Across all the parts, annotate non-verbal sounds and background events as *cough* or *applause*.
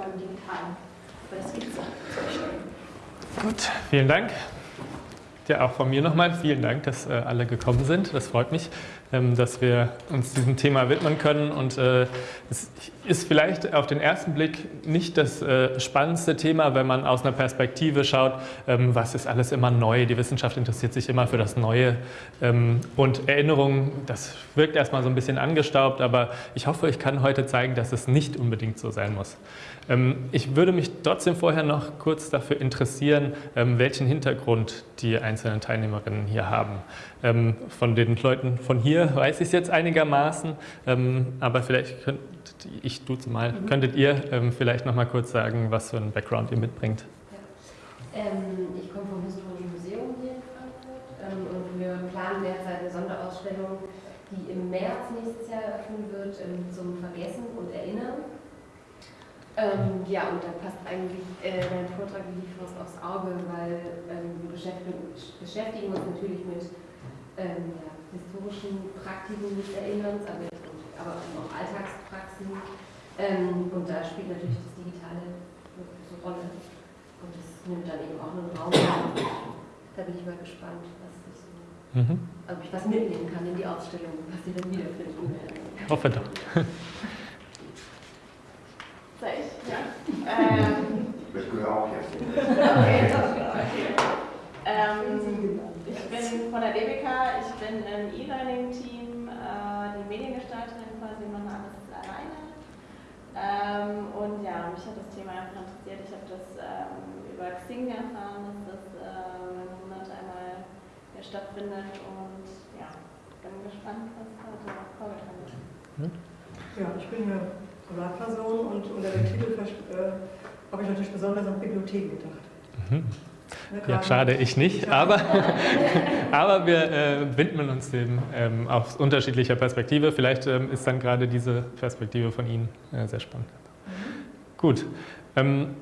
beim Digitalen. Aber das gibt es auch. Gut, vielen Dank. Ja, auch von mir nochmal vielen Dank, dass äh, alle gekommen sind. Das freut mich, dass wir uns diesem Thema widmen können. Und äh, es ist vielleicht auf den ersten Blick nicht das äh, spannendste Thema, wenn man aus einer Perspektive schaut, ähm, was ist alles immer neu. Die Wissenschaft interessiert sich immer für das Neue. Ähm, und Erinnerung, das wirkt erstmal so ein bisschen angestaubt, aber ich hoffe, ich kann heute zeigen, dass es nicht unbedingt so sein muss. Ähm, ich würde mich trotzdem vorher noch kurz dafür interessieren, ähm, welchen Hintergrund die einzelnen Teilnehmerinnen hier haben. Ähm, von den Leuten von hier weiß ich es jetzt einigermaßen, aber vielleicht könnt ich duze mal, mhm. könntet ihr vielleicht noch mal kurz sagen, was für einen Background ihr mitbringt. Ja. ich komme vom Historischen Museum hier in Frankfurt und wir planen derzeit eine Sonderausstellung, die im März nächstes Jahr eröffnen wird zum Vergessen und Erinnern. Ähm, ja, und da passt eigentlich äh, dein Vortrag wie die Faust aufs Auge, weil ähm, wir beschäftigen, beschäftigen, uns natürlich mit ähm, ja, historischen Praktiken des Erinnerns, aber, aber auch Alltagspraxen. Ähm, und da spielt natürlich das Digitale eine große Rolle. Und das nimmt dann eben auch einen Raum. Da bin ich mal gespannt, was ich so, mhm. ob ich was mitnehmen kann in die Ausstellung, was Sie dann wiederfinden werden. Hoffe doch. Soll ich? Ja. Ähm, ich gehöre auch jetzt. Okay. okay. *laughs* Ähm, ich bin von der DBK, ich bin im E-Learning-Team, äh, die Mediengestalterin quasi, mache alles alleine. Ähm, und ja, mich hat das Thema einfach interessiert. Ich habe das ähm, über Xing erfahren, dass das äh, im Monat einmal hier stattfindet und ja, bin gespannt, was heute vorgetragen wird. Ja, ich bin ja Privatperson und unter dem Titel äh, habe ich natürlich besonders an Bibliotheken gedacht. Mhm. Ja, schade, ich nicht, aber, *laughs* aber wir äh, widmen uns dem ähm, aus unterschiedlicher Perspektive. Vielleicht ähm, ist dann gerade diese Perspektive von Ihnen äh, sehr spannend. Mhm. Gut. Ähm,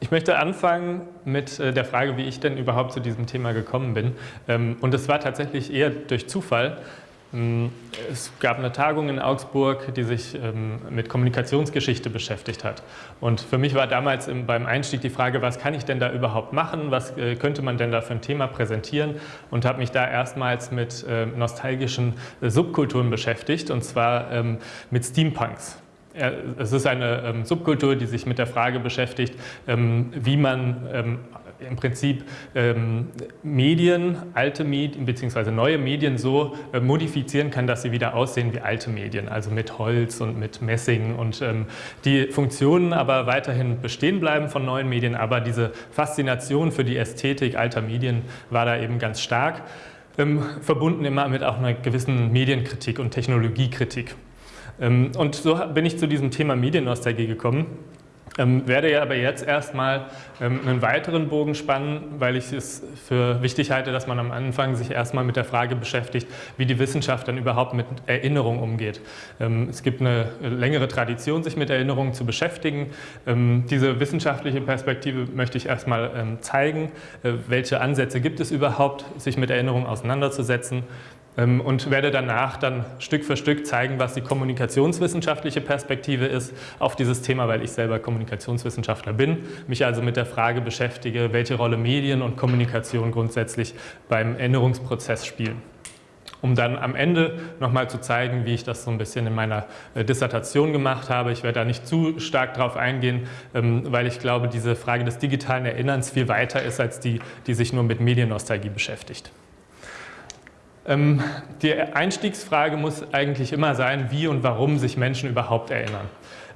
ich möchte anfangen mit äh, der Frage, wie ich denn überhaupt zu diesem Thema gekommen bin. Ähm, und es war tatsächlich eher durch Zufall. Mm, es gab eine Tagung in Augsburg, die sich ähm, mit Kommunikationsgeschichte beschäftigt hat. Und für mich war damals beim Einstieg die Frage, was kann ich denn da überhaupt machen? Was äh, könnte man denn da für ein Thema präsentieren? Und habe mich da erstmals mit ähm, nostalgischen äh, Subkulturen beschäftigt, und zwar ähm, mit Steampunks. Es ist eine Subkultur, die sich mit der Frage beschäftigt, wie man im Prinzip ähm, Medien, alte Medien bzw. neue Medien so äh, modifizieren kann, dass sie wieder aussehen wie alte Medien, also mit Holz und mit Messing und ähm, die Funktionen aber weiterhin bestehen bleiben von neuen Medien, aber diese Faszination für die Ästhetik alter Medien war da eben ganz stark, ähm, verbunden immer mit auch einer gewissen Medienkritik und Technologiekritik. Ähm, und so bin ich zu diesem Thema Mediennostalgie gekommen. Ähm, werde ja aber jetzt erstmal ähm, einen weiteren Bogen spannen, weil ich es für wichtig halte, dass man am Anfang sich erstmal mit der Frage beschäftigt, wie die Wissenschaft dann überhaupt mit Erinnerung umgeht. Ähm, es gibt eine längere Tradition, sich mit Erinnerungen zu beschäftigen. Ähm, diese wissenschaftliche Perspektive möchte ich erstmal ähm, zeigen. Äh, welche Ansätze gibt es überhaupt, sich mit Erinnerung auseinanderzusetzen? Ähm, und werde danach dann Stück für Stück zeigen, was die kommunikationswissenschaftliche Perspektive ist auf dieses Thema, weil ich selber Kommunikationswissenschaftler bin, mich also mit der Frage beschäftige, welche Rolle Medien und Kommunikation grundsätzlich beim Änderungsprozess spielen. Um dann am Ende nochmal zu zeigen, wie ich das so ein bisschen in meiner äh, Dissertation gemacht habe. Ich werde da nicht zu stark drauf eingehen, ähm, weil ich glaube, diese Frage des digitalen Erinnerns viel weiter ist als die, die sich nur mit Mediennostalgie beschäftigt. Ähm, die Einstiegsfrage muss eigentlich immer sein, wie und warum sich Menschen überhaupt erinnern.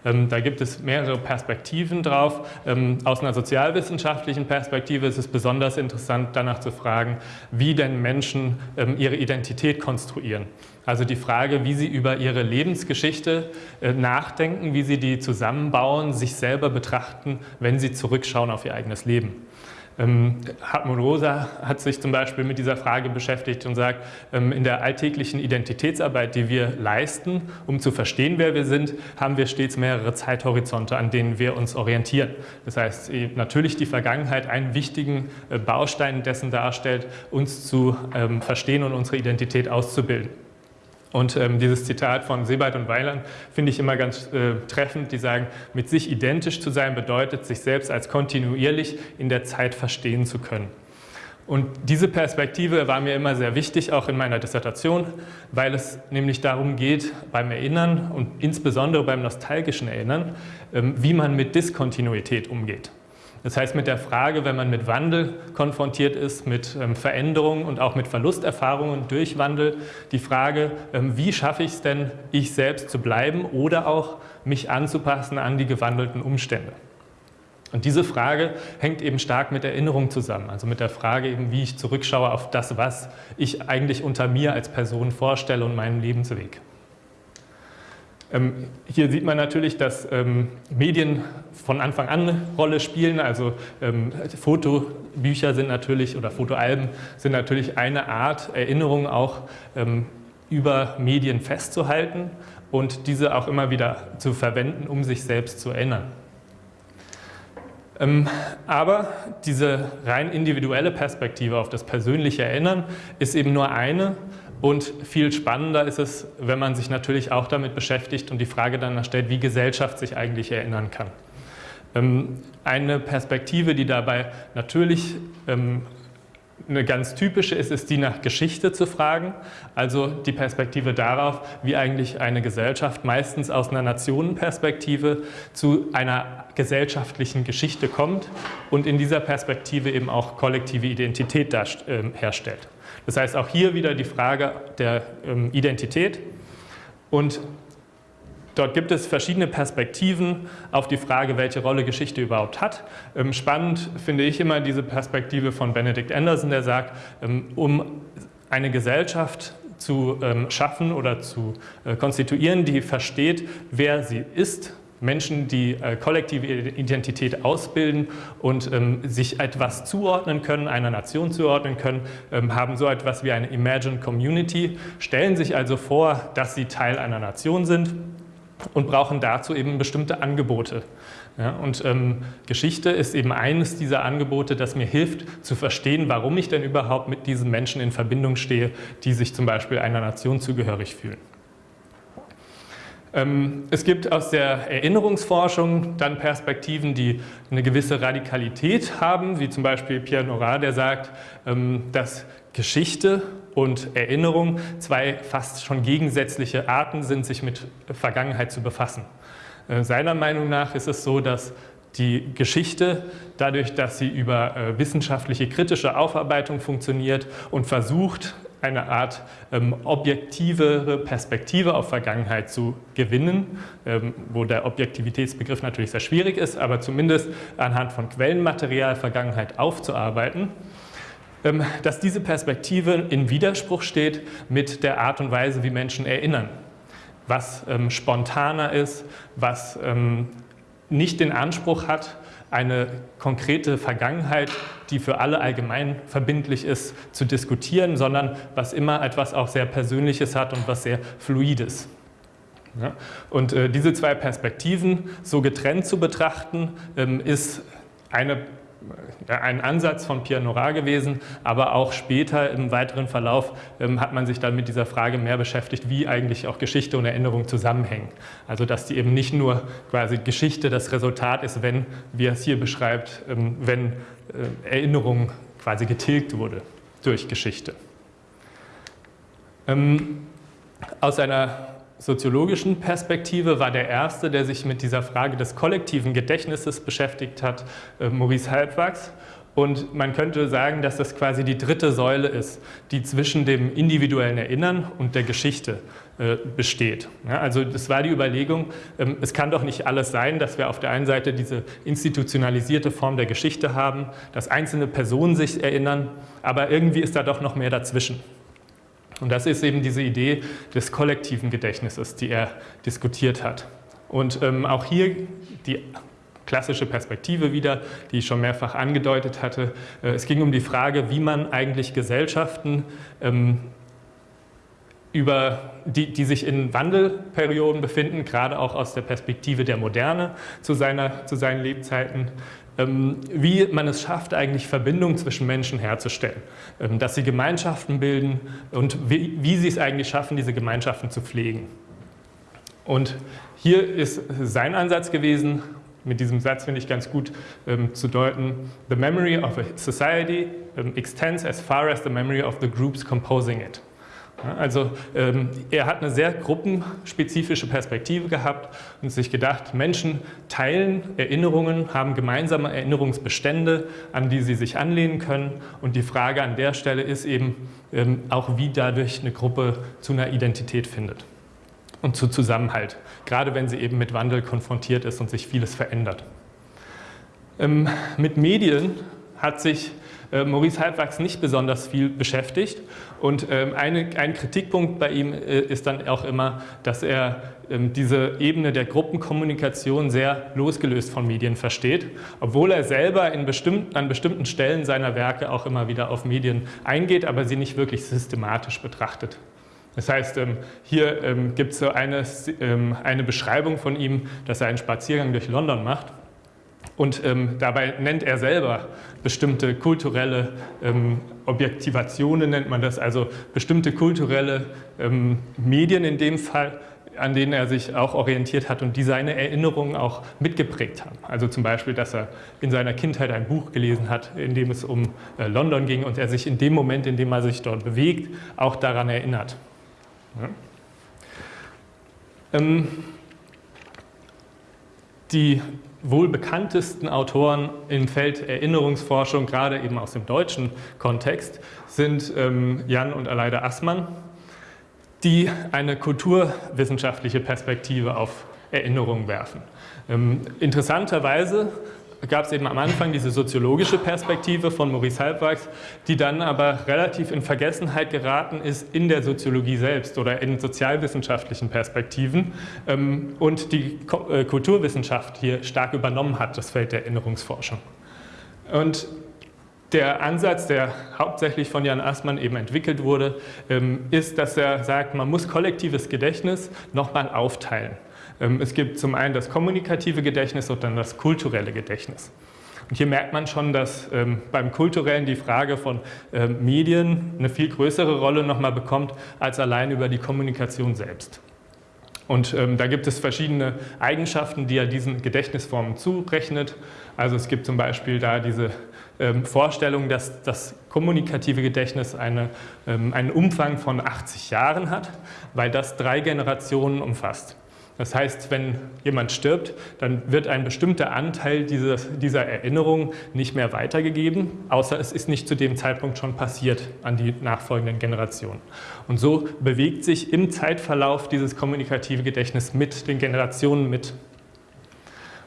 Ähm, da gibt es mehrere Perspektiven drauf. Ähm, aus einer sozialwissenschaftlichen Perspektive ist es besonders interessant, danach zu fragen, wie denn Menschen ihre Identität konstruieren. Also die Frage, wie sie über ihre Lebensgeschichte äh, nachdenken, wie sie die zusammenbauen, sich selber betrachten, wenn sie zurückschauen auf ihr eigenes Leben. Ähm, Hartmut Rosa hat sich zum Beispiel mit dieser Frage beschäftigt und sagt, ähm, in der alltäglichen Identitätsarbeit, die wir leisten, um zu verstehen, wer wir sind, haben wir stets mehrere Zeithorizonte, an denen wir uns orientieren. Das heißt, natürlich die Vergangenheit einen wichtigen äh, Baustein dessen darstellt, uns zu ähm, verstehen und unsere Identität auszubilden. Und ähm, dieses Zitat von Sebald und Weiland finde ich immer ganz äh, treffend. Die sagen, mit sich identisch zu sein bedeutet, sich selbst als kontinuierlich in der Zeit verstehen zu können. Und diese Perspektive war mir immer sehr wichtig, auch in meiner Dissertation, weil es nämlich darum geht, beim Erinnern und insbesondere beim nostalgischen Erinnern, ähm, wie man mit Diskontinuität umgeht. Das heißt, mit der Frage, wenn man mit Wandel konfrontiert ist, mit ähm, Veränderungen und auch mit Verlusterfahrungen durch Wandel, die Frage, ähm, wie schaffe ich es denn, ich selbst zu bleiben oder auch mich anzupassen an die gewandelten Umstände. Und diese Frage hängt eben stark mit Erinnerung zusammen, also mit der Frage eben, wie ich zurückschaue auf das, was ich eigentlich unter mir als Person vorstelle und meinen Lebensweg. Ähm, hier sieht man natürlich, dass ähm, Medien von Anfang an eine Rolle spielen. Also ähm, Fotobücher sind natürlich oder Fotoalben sind natürlich eine Art, Erinnerungen auch über Medien festzuhalten und diese auch immer wieder zu verwenden, um sich selbst zu erinnern. Aber diese rein individuelle Perspektive auf das persönliche Erinnern ist eben nur eine und viel spannender ist es, wenn man sich natürlich auch damit beschäftigt und die Frage dann stellt, wie Gesellschaft sich eigentlich erinnern kann. Ähm, eine Perspektive, die dabei natürlich ähm, eine ganz typische ist, ist die nach Geschichte zu fragen, also die Perspektive darauf, wie eigentlich eine Gesellschaft meistens aus einer Nationenperspektive zu einer gesellschaftlichen Geschichte kommt und in dieser Perspektive eben auch kollektive Identität ähm, herstellt. Das heißt auch hier wieder die Frage der ähm, Identität und Dort gibt es verschiedene Perspektiven auf die Frage, welche Rolle Geschichte überhaupt hat. Ähm, spannend finde ich immer diese Perspektive von Benedict Anderson, der sagt, ähm, um eine Gesellschaft zu schaffen oder zu äh, konstituieren, die versteht, wer sie ist, Menschen, die äh, kollektive Identität ausbilden und ähm, sich etwas zuordnen können, einer Nation zuordnen können, ähm, haben so etwas wie eine Imagined Community, stellen sich also vor, dass sie Teil einer Nation sind und brauchen dazu eben bestimmte Angebote. Ja, und ähm, Geschichte ist eben eines dieser Angebote, das mir hilft zu verstehen, warum ich denn überhaupt mit diesen Menschen in Verbindung stehe, die sich zum Beispiel einer Nation zugehörig fühlen. Ähm, es gibt aus der Erinnerungsforschung dann Perspektiven, die eine gewisse Radikalität haben, wie zum Beispiel Pierre Nora, der sagt, ähm, dass Geschichte und Erinnerung zwei fast schon gegensätzliche Arten sind, sich mit Vergangenheit zu befassen. Äh, seiner Meinung nach ist es so, dass die Geschichte, dadurch, dass sie über äh, wissenschaftliche kritische Aufarbeitung funktioniert und versucht, eine Art ähm, objektivere Perspektive auf Vergangenheit zu gewinnen, ähm, wo der Objektivitätsbegriff natürlich sehr schwierig ist, aber zumindest anhand von Quellenmaterial Vergangenheit aufzuarbeiten, ähm, dass diese Perspektive in Widerspruch steht mit der Art und Weise, wie Menschen erinnern, was ähm, spontaner ist, was ähm, nicht den Anspruch hat, eine konkrete Vergangenheit, die für alle allgemein verbindlich ist, zu diskutieren, sondern was immer etwas auch sehr Persönliches hat und was sehr Fluides. Ja? Und äh, diese zwei Perspektiven so getrennt zu betrachten, ähm, ist eine ein Ansatz von Pierre Nora gewesen, aber auch später im weiteren Verlauf ähm, hat man sich dann mit dieser Frage mehr beschäftigt, wie eigentlich auch Geschichte und Erinnerung zusammenhängen. Also dass die eben nicht nur quasi Geschichte das Resultat ist, wenn, wie er es hier beschreibt, ähm, wenn äh, Erinnerung quasi getilgt wurde durch Geschichte. Ähm, aus einer soziologischen Perspektive war der erste, der sich mit dieser Frage des kollektiven Gedächtnisses beschäftigt hat, äh, Maurice Halbwachs. Und man könnte sagen, dass das quasi die dritte Säule ist, die zwischen dem individuellen Erinnern und der Geschichte äh, besteht. Also das war die Überlegung, ähm, es kann doch nicht alles sein, dass wir auf der einen Seite diese institutionalisierte Form der Geschichte haben, dass einzelne Personen sich erinnern, aber irgendwie ist da doch noch mehr dazwischen. Und das ist eben diese Idee des kollektiven Gedächtnisses, die er diskutiert hat. Und ähm, auch hier die klassische Perspektive wieder, die ich schon mehrfach angedeutet hatte. Äh, es ging um die Frage, wie man eigentlich Gesellschaften ähm, über die, die sich in Wandelperioden befinden, gerade auch aus der Perspektive der Moderne zu, seiner, zu seinen Lebzeiten, wie man es schafft, eigentlich Verbindungen zwischen Menschen herzustellen, ähm, dass sie Gemeinschaften bilden und wie, wie sie es eigentlich schaffen, diese Gemeinschaften zu pflegen. Und hier ist sein Ansatz gewesen, mit diesem Satz finde ich ganz gut ähm, zu deuten, the memory of a society ähm, extends as far as the memory of the groups composing it. Also ähm, er hat eine sehr gruppenspezifische Perspektive gehabt und sich gedacht, Menschen teilen Erinnerungen, haben gemeinsame Erinnerungsbestände, an die sie sich anlehnen können. Und die Frage an der Stelle ist eben ähm, auch, wie dadurch eine Gruppe zu einer Identität findet und zu Zusammenhalt, gerade wenn sie eben mit Wandel konfrontiert ist und sich vieles verändert. Ähm, mit Medien hat sich äh, Maurice Halbwachs nicht besonders viel beschäftigt. Und ähm, eine, ein Kritikpunkt bei ihm äh, ist dann auch immer, dass er ähm, diese Ebene der Gruppenkommunikation sehr losgelöst von Medien versteht, obwohl er selber bestimmten, an bestimmten Stellen seiner Werke auch immer wieder auf Medien eingeht, aber sie nicht wirklich systematisch betrachtet. Das heißt, ähm, hier ähm, gibt es so eine, ähm, eine Beschreibung von ihm, dass er einen Spaziergang durch London macht und ähm, dabei nennt er selber bestimmte kulturelle ähm, Objektivationen, nennt man das, also bestimmte kulturelle ähm, Medien in dem Fall, an denen er sich auch orientiert hat und die seine Erinnerungen auch mitgeprägt haben. Also zum Beispiel, dass er in seiner Kindheit ein Buch gelesen hat, in dem es um äh, London ging und er sich in dem Moment, in dem er sich dort bewegt, auch daran erinnert. Ja. Ähm, die wohl bekanntesten Autoren im Feld Erinnerungsforschung, gerade eben aus dem deutschen Kontext, sind ähm, Jan und Aleida Assmann, die eine kulturwissenschaftliche Perspektive auf Erinnerung werfen. Ähm, interessanterweise gab es eben am Anfang diese soziologische Perspektive von Maurice Halbwachs, die dann aber relativ in Vergessenheit geraten ist in der Soziologie selbst oder in sozialwissenschaftlichen Perspektiven ähm, und die äh, Kulturwissenschaft hier stark übernommen hat, das Feld der Erinnerungsforschung. Und der Ansatz, der hauptsächlich von Jan Assmann eben entwickelt wurde, ähm, ist, dass er sagt, man muss kollektives Gedächtnis nochmal aufteilen. Ähm, es gibt zum einen das kommunikative Gedächtnis und dann das kulturelle Gedächtnis. Und hier merkt man schon, dass ähm, beim Kulturellen die Frage von ähm, Medien eine viel größere Rolle nochmal bekommt, als allein über die Kommunikation selbst. Und ähm, da gibt es verschiedene Eigenschaften, die er diesen Gedächtnisformen zurechnet. Also es gibt zum Beispiel da diese Vorstellung, dass das kommunikative Gedächtnis eine, einen Umfang von 80 Jahren hat, weil das drei Generationen umfasst. Das heißt, wenn jemand stirbt, dann wird ein bestimmter Anteil dieses, dieser Erinnerung nicht mehr weitergegeben, außer es ist nicht zu dem Zeitpunkt schon passiert an die nachfolgenden Generationen. Und so bewegt sich im Zeitverlauf dieses kommunikative Gedächtnis mit den Generationen mit.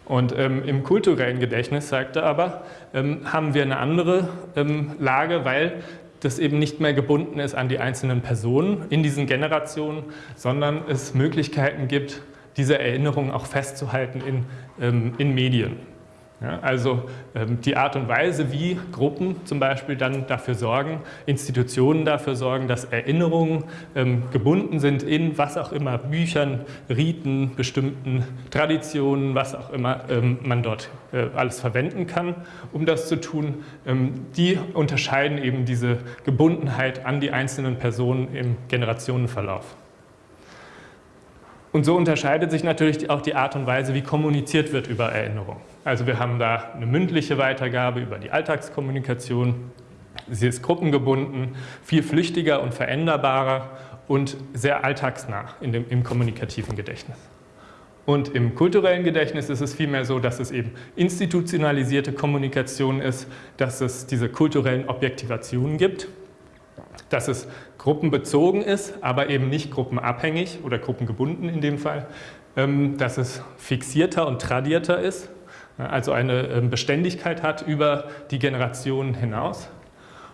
Und ähm, im kulturellen Gedächtnis, sagt er aber, ähm, haben wir eine andere ähm, Lage, weil das eben nicht mehr gebunden ist an die einzelnen Personen in diesen Generationen, sondern es Möglichkeiten gibt, diese Erinnerungen auch festzuhalten in, ähm, in Medien. Ja, also ähm, die Art und Weise, wie Gruppen zum Beispiel dann dafür sorgen, Institutionen dafür sorgen, dass Erinnerungen ähm, gebunden sind in was auch immer, Büchern, Riten, bestimmten Traditionen, was auch immer ähm, man dort äh, alles verwenden kann, um das zu tun, ähm, die unterscheiden eben diese Gebundenheit an die einzelnen Personen im Generationenverlauf. Und so unterscheidet sich natürlich auch die Art und Weise, wie kommuniziert wird über Erinnerung. Also wir haben da eine mündliche Weitergabe über die Alltagskommunikation. Sie ist gruppengebunden, viel flüchtiger und veränderbarer und sehr alltagsnah in dem, im kommunikativen Gedächtnis. Und im kulturellen Gedächtnis ist es vielmehr so, dass es eben institutionalisierte Kommunikation ist, dass es diese kulturellen Objektivationen gibt dass es gruppenbezogen ist, aber eben nicht gruppenabhängig oder gruppengebunden in dem Fall, ähm, dass es fixierter und tradierter ist, also eine ähm, Beständigkeit hat über die Generationen hinaus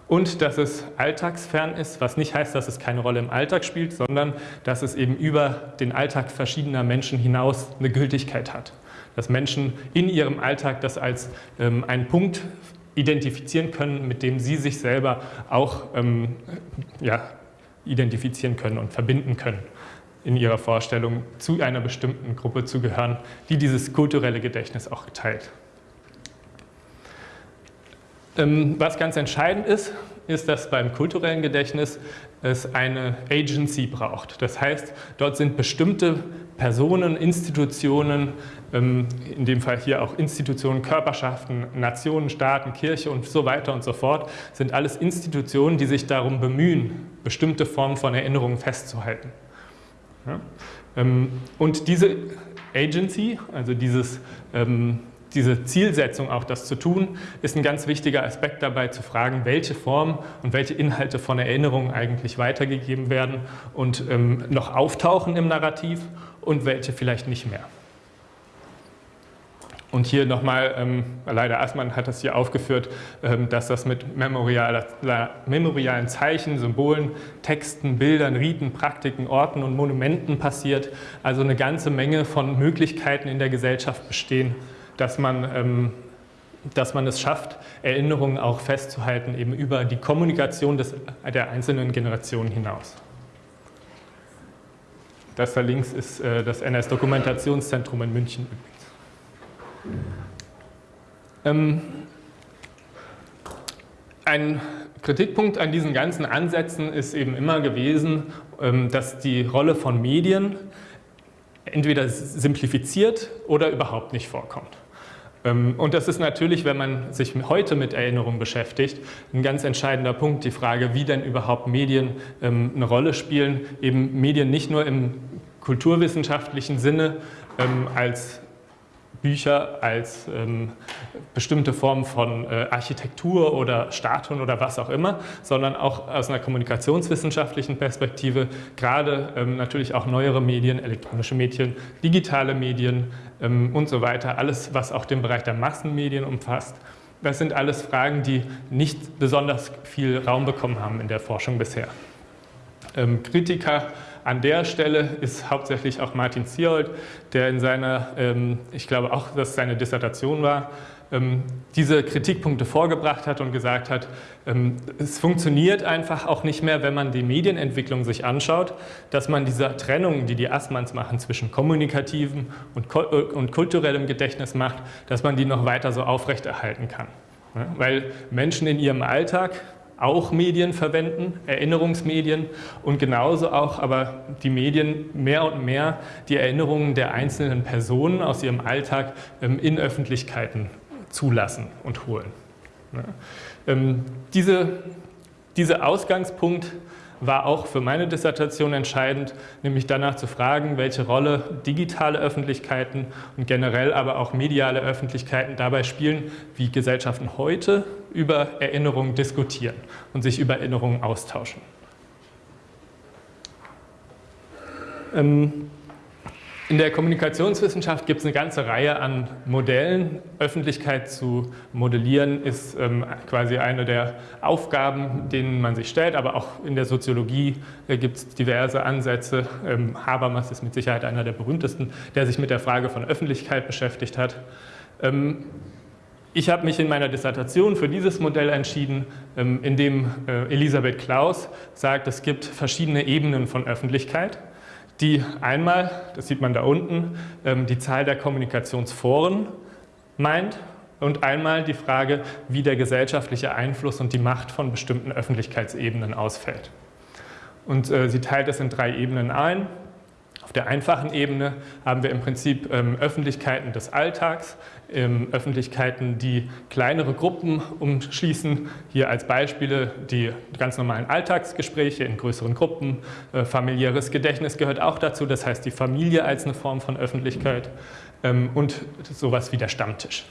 und dass es alltagsfern ist, was nicht heißt, dass es keine Rolle im Alltag spielt, sondern dass es eben über den Alltag verschiedener Menschen hinaus eine Gültigkeit hat. Dass Menschen in ihrem Alltag das als ähm, einen Punkt identifizieren können, mit dem Sie sich selber auch ähm, ja, identifizieren können und verbinden können in Ihrer Vorstellung, zu einer bestimmten Gruppe zu gehören, die dieses kulturelle Gedächtnis auch geteilt. Ähm, was ganz entscheidend ist, ist, dass beim kulturellen Gedächtnis es eine Agency braucht. Das heißt, dort sind bestimmte Personen, Institutionen, ähm, in dem Fall hier auch Institutionen, Körperschaften, Nationen, Staaten, Kirche und so weiter und so fort, sind alles Institutionen, die sich darum bemühen, bestimmte Formen von Erinnerungen festzuhalten. Ähm, und diese Agency, also dieses diese Zielsetzung, auch das zu tun, ist ein ganz wichtiger Aspekt dabei zu fragen, welche Formen und welche Inhalte von Erinnerungen eigentlich weitergegeben werden und ähm, noch auftauchen im Narrativ und welche vielleicht nicht mehr. Und hier nochmal, ähm, leider Assmann hat das hier aufgeführt, ähm, dass das mit memorialen Zeichen, Symbolen, Texten, Bildern, Riten, Praktiken, Orten und Monumenten passiert. Also eine ganze Menge von Möglichkeiten in der Gesellschaft bestehen, dass man, ähm, dass man es schafft, Erinnerungen auch festzuhalten, eben über die Kommunikation des, der einzelnen Generationen hinaus. Das da links ist äh, das NS-Dokumentationszentrum in München übrigens. Ähm, ein Kritikpunkt an diesen ganzen Ansätzen ist eben immer gewesen, ähm, dass die Rolle von Medien entweder simplifiziert oder überhaupt nicht vorkommt. Ähm, und das ist natürlich, wenn man sich heute mit Erinnerung beschäftigt, ein ganz entscheidender Punkt, die Frage, wie denn überhaupt Medien ähm, eine Rolle spielen. Eben Medien nicht nur im kulturwissenschaftlichen Sinne ähm, als Bücher als ähm, bestimmte Formen von äh, Architektur oder Statuen oder was auch immer, sondern auch aus einer kommunikationswissenschaftlichen Perspektive, gerade ähm, natürlich auch neuere Medien, elektronische Medien, digitale Medien ähm, und so weiter, alles, was auch den Bereich der Massenmedien umfasst. Das sind alles Fragen, die nicht besonders viel Raum bekommen haben in der Forschung bisher. Ähm, Kritiker an der Stelle ist hauptsächlich auch Martin Zierhold, der in seiner, ähm, ich glaube auch, dass seine Dissertation war, ähm, diese Kritikpunkte vorgebracht hat und gesagt hat, ähm, es funktioniert einfach auch nicht mehr, wenn man die Medienentwicklung sich anschaut, dass man diese Trennung, die die Assmanns machen zwischen kommunikativem und, und kulturellem Gedächtnis macht, dass man die noch weiter so aufrechterhalten kann. Weil Menschen in ihrem Alltag auch Medien verwenden, Erinnerungsmedien und genauso auch aber die Medien mehr und mehr die Erinnerungen der einzelnen Personen aus ihrem Alltag ähm, in Öffentlichkeiten zulassen und holen. Ähm, diese, dieser Ausgangspunkt war auch für meine Dissertation entscheidend, nämlich danach zu fragen, welche Rolle digitale Öffentlichkeiten und generell aber auch mediale Öffentlichkeiten dabei spielen, wie Gesellschaften heute über Erinnerungen diskutieren und sich über Erinnerungen austauschen. Ähm, in der Kommunikationswissenschaft gibt es eine ganze Reihe an Modellen. Öffentlichkeit zu modellieren ist ähm, quasi eine der Aufgaben, denen man sich stellt, aber auch in der Soziologie äh, gibt es diverse Ansätze. Ähm, Habermas ist mit Sicherheit einer der berühmtesten, der sich mit der Frage von Öffentlichkeit beschäftigt hat. Ähm, ich habe mich in meiner Dissertation für dieses Modell entschieden, ähm, in dem äh, Elisabeth Klaus sagt, es gibt verschiedene Ebenen von Öffentlichkeit die einmal, das sieht man da unten, ähm, die Zahl der Kommunikationsforen meint und einmal die Frage, wie der gesellschaftliche Einfluss und die Macht von bestimmten Öffentlichkeitsebenen ausfällt. Und äh, sie teilt es in drei Ebenen ein. Auf der einfachen Ebene haben wir im Prinzip ähm, Öffentlichkeiten des Alltags, ähm, Öffentlichkeiten, die kleinere Gruppen umschließen. Hier als Beispiele die ganz normalen Alltagsgespräche in größeren Gruppen. Äh, familiäres Gedächtnis gehört auch dazu, das heißt die Familie als eine Form von Öffentlichkeit ähm, und sowas wie der Stammtisch.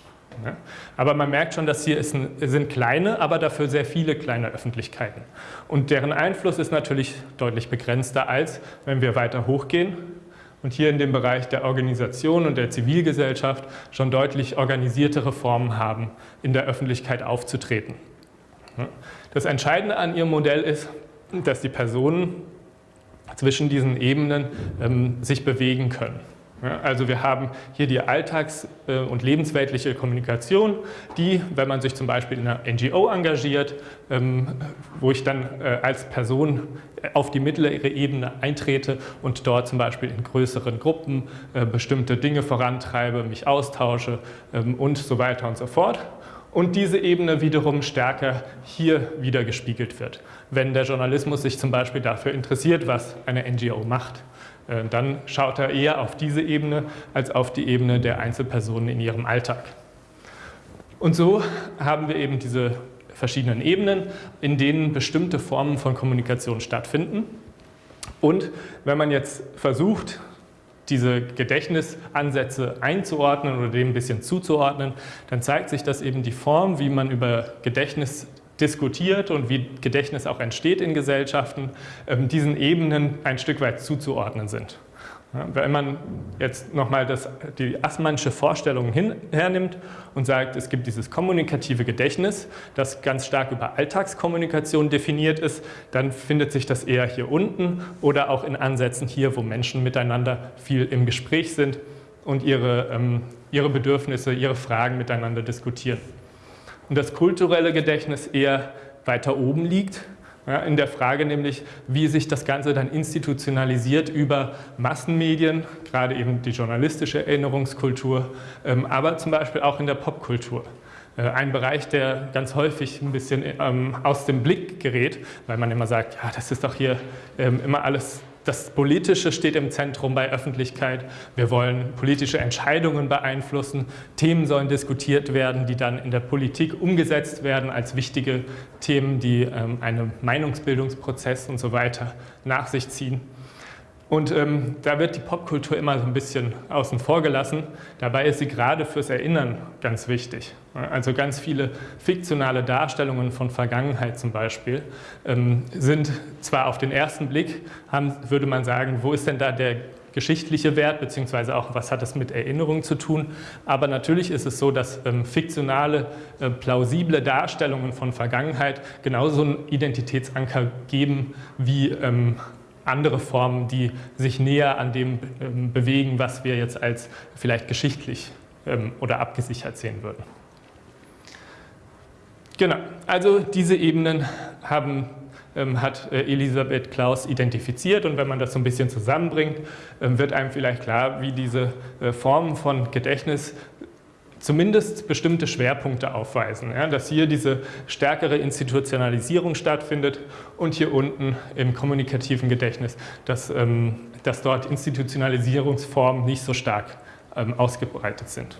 Aber man merkt schon, dass hier ein, sind kleine, aber dafür sehr viele kleine Öffentlichkeiten. Und deren Einfluss ist natürlich deutlich begrenzter als, wenn wir weiter hochgehen und hier in dem Bereich der Organisation und der Zivilgesellschaft schon deutlich organisiertere Formen haben, in der Öffentlichkeit aufzutreten. Das Entscheidende an Ihrem Modell ist, dass die Personen zwischen diesen Ebenen ähm, sich bewegen können. Also wir haben hier die alltags- äh, und lebensweltliche Kommunikation, die, wenn man sich zum Beispiel in einer NGO engagiert, ähm, wo ich dann äh, als Person auf die mittlere Ebene eintrete und dort zum Beispiel in größeren Gruppen äh, bestimmte Dinge vorantreibe, mich austausche ähm, und so weiter und so fort. und diese Ebene wiederum stärker hier wieder gespiegelt wird. Wenn der Journalismus sich zum Beispiel dafür interessiert, was eine NGO macht, äh, dann schaut er eher auf diese Ebene als auf die Ebene der Einzelpersonen in ihrem Alltag. Und so haben wir eben diese verschiedenen Ebenen, in denen bestimmte Formen von Kommunikation stattfinden. Und wenn man jetzt versucht, diese Gedächtnisansätze einzuordnen oder dem ein bisschen zuzuordnen, dann zeigt sich, dass eben die Form, wie man über Gedächtnis diskutiert und wie Gedächtnis auch entsteht in Gesellschaften, ähm, diesen Ebenen ein Stück weit zuzuordnen sind. Wenn man jetzt nochmal die Assmannsche Vorstellung hin, hernimmt und sagt, es gibt dieses kommunikative Gedächtnis, das ganz stark über Alltagskommunikation definiert ist, dann findet sich das eher hier unten oder auch in Ansätzen hier, wo Menschen miteinander viel im Gespräch sind und ihre, ähm, ihre Bedürfnisse, ihre Fragen miteinander diskutieren. Und das kulturelle Gedächtnis eher weiter oben liegt, ja, in der Frage nämlich, wie sich das Ganze dann institutionalisiert über Massenmedien, gerade eben die journalistische Erinnerungskultur, ähm, aber zum Beispiel auch in der Popkultur. Äh, ein Bereich, der ganz häufig ein bisschen ähm, aus dem Blick gerät, weil man immer sagt, ja, das ist doch hier ähm, immer alles das Politische steht im Zentrum bei Öffentlichkeit. Wir wollen politische Entscheidungen beeinflussen. Themen sollen diskutiert werden, die dann in der Politik umgesetzt werden als wichtige Themen, die ähm, einen Meinungsbildungsprozess und so weiter nach sich ziehen. Und ähm, da wird die Popkultur immer so ein bisschen außen vor gelassen. Dabei ist sie gerade fürs Erinnern ganz wichtig. Also ganz viele fiktionale Darstellungen von Vergangenheit zum Beispiel ähm, sind zwar auf den ersten Blick, haben, würde man sagen, wo ist denn da der geschichtliche Wert, beziehungsweise auch, was hat das mit Erinnerung zu tun. Aber natürlich ist es so, dass ähm, fiktionale, äh, plausible Darstellungen von Vergangenheit genauso einen Identitätsanker geben wie ähm, andere Formen, die sich näher an dem ähm, bewegen, was wir jetzt als vielleicht geschichtlich ähm, oder abgesichert sehen würden. Genau, also diese Ebenen haben, ähm, hat äh, Elisabeth Klaus identifiziert und wenn man das so ein bisschen zusammenbringt, wird einem vielleicht klar, wie diese äh, Formen von Gedächtnis zumindest bestimmte Schwerpunkte aufweisen, ja, dass hier diese stärkere Institutionalisierung stattfindet und hier unten im kommunikativen Gedächtnis, dass, ähm, dass dort Institutionalisierungsformen nicht so stark ähm, ausgebreitet sind.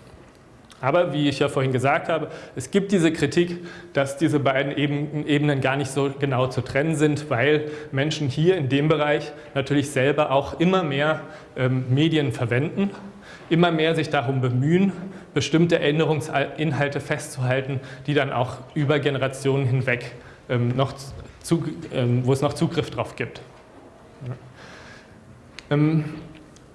Aber wie ich ja vorhin gesagt habe, es gibt diese Kritik, dass diese beiden Ebenen gar nicht so genau zu trennen sind, weil Menschen hier in dem Bereich natürlich selber auch immer mehr ähm, Medien verwenden immer mehr sich darum bemühen, bestimmte Erinnerungsinhalte festzuhalten, die dann auch über Generationen hinweg ähm, noch zu, ähm, wo es noch Zugriff drauf gibt. Ähm,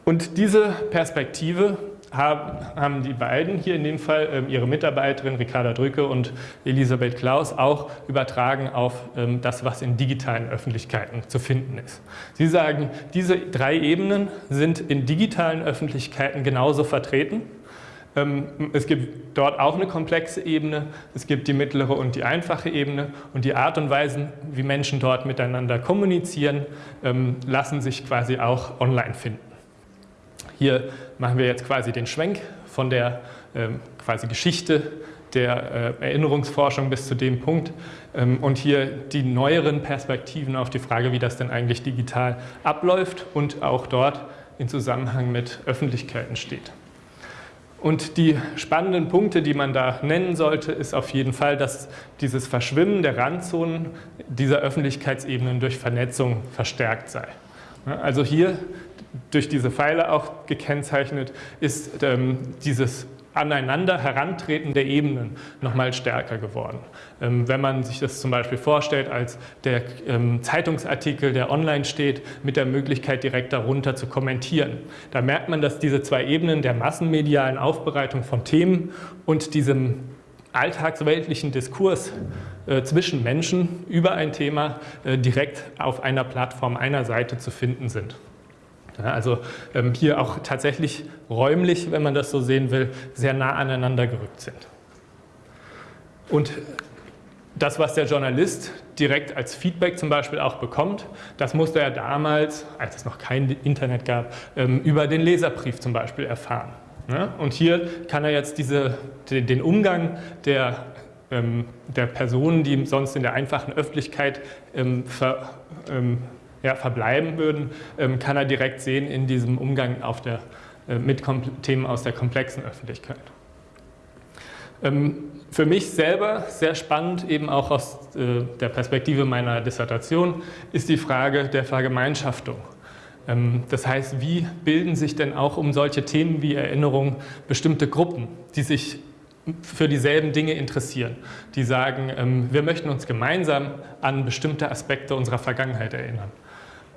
und diese Perspektive haben die beiden hier in dem Fall ähm, ihre Mitarbeiterin Ricarda Drücke und Elisabeth Klaus auch übertragen auf ähm, das, was in digitalen Öffentlichkeiten zu finden ist. Sie sagen, diese drei Ebenen sind in digitalen Öffentlichkeiten genauso vertreten. Ähm, es gibt dort auch eine komplexe Ebene, es gibt die mittlere und die einfache Ebene und die Art und Weise, wie Menschen dort miteinander kommunizieren, lassen sich quasi auch online finden. Hier machen wir jetzt quasi den Schwenk von der ähm, quasi Geschichte der äh, Erinnerungsforschung bis zu dem Punkt ähm, und hier die neueren Perspektiven auf die Frage, wie das denn eigentlich digital abläuft und auch dort in Zusammenhang mit Öffentlichkeiten steht. Und die spannenden Punkte, die man da nennen sollte, ist auf jeden Fall, dass dieses Verschwimmen der Randzonen dieser Öffentlichkeitsebenen durch Vernetzung verstärkt sei. Also hier durch diese Pfeile auch gekennzeichnet, ist ähm, dieses aneinander herantreten der Ebenen nochmal stärker geworden. Ähm, wenn man sich das zum Beispiel vorstellt als der ähm, Zeitungsartikel, der online steht, mit der Möglichkeit direkt darunter zu kommentieren, da merkt man, dass diese zwei Ebenen der massenmedialen Aufbereitung von Themen und diesem alltagsweltlichen Diskurs äh, zwischen Menschen über ein Thema äh, direkt auf einer Plattform einer Seite zu finden sind. Also ähm, hier auch tatsächlich räumlich, wenn man das so sehen will, sehr nah aneinander gerückt sind. Und das, was der Journalist direkt als Feedback zum Beispiel auch bekommt, das musste er damals, als es noch kein Internet gab, ähm, über den Leserbrief zum Beispiel erfahren. Ja? Und hier kann er jetzt diese, den Umgang der, ähm, der Personen, die sonst in der einfachen Öffentlichkeit ähm, ver, ja, verbleiben würden, ähm, kann er direkt sehen in diesem Umgang der, äh, mit Themen aus der komplexen Öffentlichkeit. Ähm, für mich selber sehr spannend, eben auch aus äh, der Perspektive meiner Dissertation, ist die Frage der Vergemeinschaftung. Ähm, das heißt, wie bilden sich denn auch um solche Themen wie Erinnerung bestimmte Gruppen, die sich für dieselben Dinge interessieren, die sagen, wir möchten uns gemeinsam an bestimmte Aspekte unserer Vergangenheit erinnern.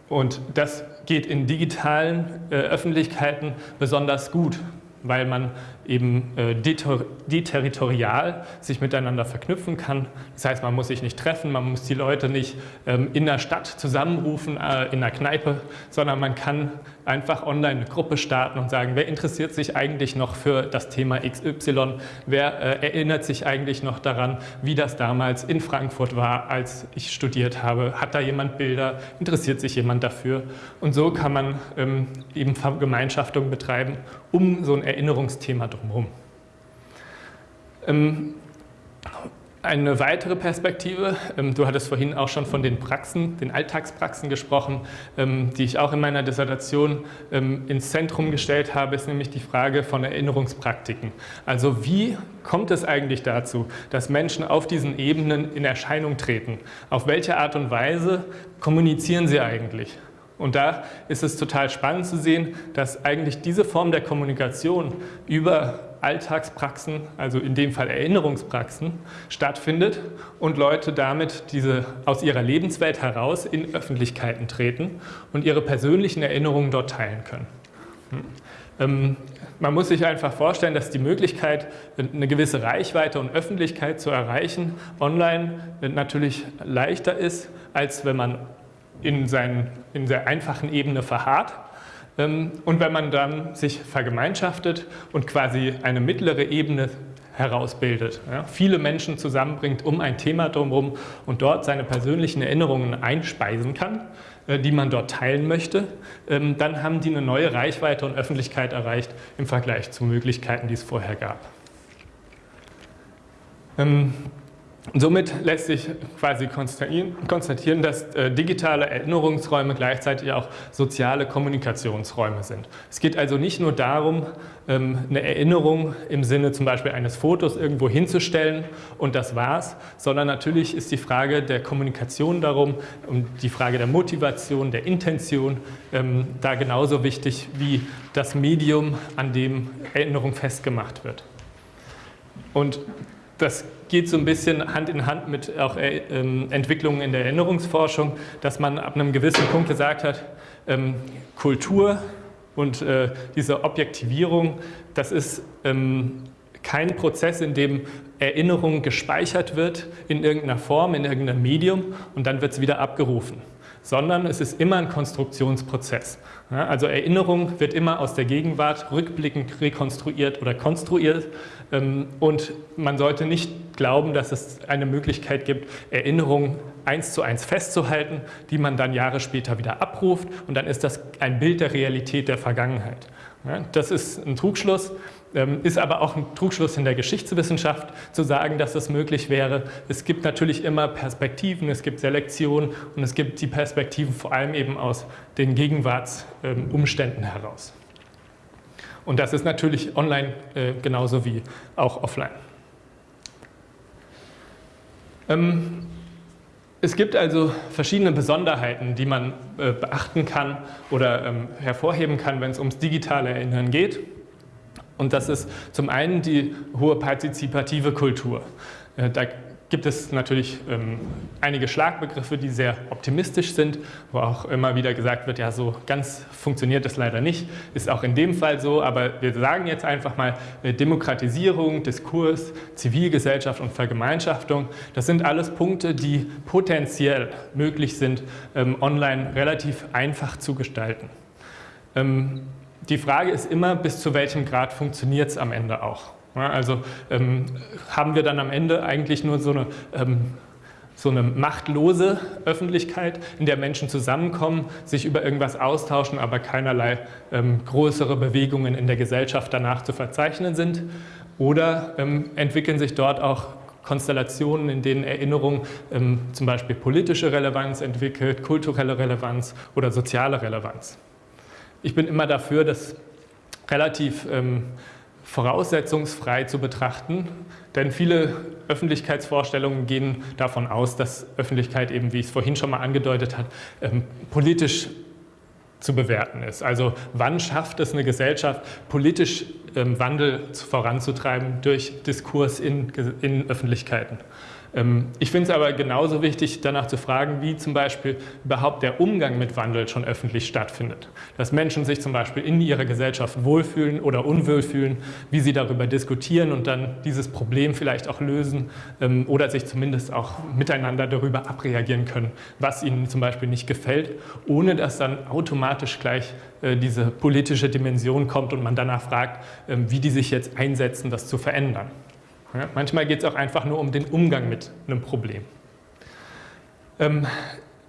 Und das geht in digitalen äh, Öffentlichkeiten besonders gut, weil man eben äh, deterritorial sich miteinander verknüpfen kann. Das heißt, man muss sich nicht treffen, man muss die Leute nicht ähm, in der Stadt zusammenrufen, äh, in der Kneipe, sondern man kann einfach online eine Gruppe starten und sagen, wer interessiert sich eigentlich noch für das Thema XY? Wer äh, erinnert sich eigentlich noch daran, wie das damals in Frankfurt war, als ich studiert habe? Hat da jemand Bilder? Interessiert sich jemand dafür? Und so kann man ähm, eben Gemeinschaftung betreiben, um so ein Erinnerungsthema drumherum. Ähm, eine weitere Perspektive, ähm, du hattest vorhin auch schon von den Praxen, den Alltagspraxen gesprochen, ähm, die ich auch in meiner Dissertation ins Zentrum gestellt habe, ist nämlich die Frage von Erinnerungspraktiken. Also wie kommt es eigentlich dazu, dass Menschen auf diesen Ebenen in Erscheinung treten? Auf welche Art und Weise kommunizieren sie eigentlich? Und da ist es total spannend zu sehen, dass eigentlich diese Form der Kommunikation über Alltagspraxen, also in dem Fall Erinnerungspraxen, stattfindet und Leute damit diese aus ihrer Lebenswelt heraus in Öffentlichkeiten treten und ihre persönlichen Erinnerungen dort teilen können. Hm. Ähm, man muss sich einfach vorstellen, dass die Möglichkeit, eine gewisse Reichweite und Öffentlichkeit zu erreichen, online natürlich leichter ist, als wenn man in, seinen, in der einfachen Ebene verharrt. Ähm, und wenn man dann sich vergemeinschaftet und quasi eine mittlere Ebene herausbildet, ja, viele Menschen zusammenbringt um ein Thema drumherum und dort seine persönlichen Erinnerungen einspeisen kann, äh, die man dort teilen möchte, ähm, dann haben die eine neue Reichweite und Öffentlichkeit erreicht im Vergleich zu Möglichkeiten, die es vorher gab. Somit lässt sich quasi konstatieren, dass äh, digitale Erinnerungsräume gleichzeitig auch soziale Kommunikationsräume sind. Es geht also nicht nur darum, ähm, eine Erinnerung im Sinne zum Beispiel eines Fotos irgendwo hinzustellen und das war's, sondern natürlich ist die Frage der Kommunikation darum und die Frage der Motivation, der Intention ähm, da genauso wichtig wie das Medium, an dem Erinnerung festgemacht wird. Und das geht so ein bisschen Hand in Hand mit auch äh, ähm, Entwicklungen in der Erinnerungsforschung, dass man ab einem gewissen Punkt gesagt hat, ähm, Kultur und äh, diese Objektivierung, das ist ähm, kein Prozess, in dem Erinnerung gespeichert wird in irgendeiner Form, in irgendeinem Medium und dann wird es wieder abgerufen sondern es ist immer ein Konstruktionsprozess. Ja, also Erinnerung wird immer aus der Gegenwart rückblickend rekonstruiert oder konstruiert ähm, und man sollte nicht glauben, dass es eine Möglichkeit gibt, Erinnerungen eins zu eins festzuhalten, die man dann Jahre später wieder abruft und dann ist das ein Bild der Realität der Vergangenheit. Ja, das ist ein Trugschluss. Ähm, ist aber auch ein Trugschluss in der Geschichtswissenschaft zu sagen, dass das möglich wäre. Es gibt natürlich immer Perspektiven, es gibt Selektion und es gibt die Perspektiven vor allem eben aus den Gegenwartsumständen heraus. Und das ist natürlich online äh, genauso wie auch offline. Ähm, es gibt also verschiedene Besonderheiten, die man äh, beachten kann oder ähm, hervorheben kann, wenn es ums digitale Erinnern geht. Und das ist zum einen die hohe partizipative Kultur. Äh, da gibt es natürlich ähm, einige Schlagbegriffe, die sehr optimistisch sind, wo auch immer wieder gesagt wird, ja, so ganz funktioniert das leider nicht. Ist auch in dem Fall so, aber wir sagen jetzt einfach mal äh, Demokratisierung, Diskurs, Zivilgesellschaft und Vergemeinschaftung. Das sind alles Punkte, die potenziell möglich sind, ähm, online relativ einfach zu gestalten. Ähm, die Frage ist immer, bis zu welchem Grad funktioniert es am Ende auch. Ja, also ähm, haben wir dann am Ende eigentlich nur so eine ähm, so eine machtlose Öffentlichkeit, in der Menschen zusammenkommen, sich über irgendwas austauschen, aber keinerlei ähm, größere Bewegungen in der Gesellschaft danach zu verzeichnen sind. Oder ähm, entwickeln sich dort auch Konstellationen, in denen Erinnerung ähm, zum Beispiel politische Relevanz entwickelt, kulturelle Relevanz oder soziale Relevanz. Ich bin immer dafür, das relativ ähm, voraussetzungsfrei zu betrachten, denn viele Öffentlichkeitsvorstellungen gehen davon aus, dass Öffentlichkeit eben, wie ich es vorhin schon mal angedeutet habe, ähm, politisch zu bewerten ist. Also wann schafft es eine Gesellschaft, politisch ähm, Wandel voranzutreiben durch Diskurs in, in Öffentlichkeiten? Ähm, ich finde es aber genauso wichtig, danach zu fragen, wie zum Beispiel überhaupt der Umgang mit Wandel schon öffentlich stattfindet. Dass Menschen sich zum Beispiel in ihrer Gesellschaft wohlfühlen oder unwohl fühlen, wie sie darüber diskutieren und dann dieses Problem vielleicht auch lösen ähm, oder sich zumindest auch miteinander darüber abreagieren können, was ihnen zum Beispiel nicht gefällt, ohne dass dann automatisch gleich äh, diese politische Dimension kommt und man danach fragt, ähm, wie die sich jetzt einsetzen, das zu verändern. Manchmal geht es auch einfach nur um den Umgang mit einem Problem. Ähm,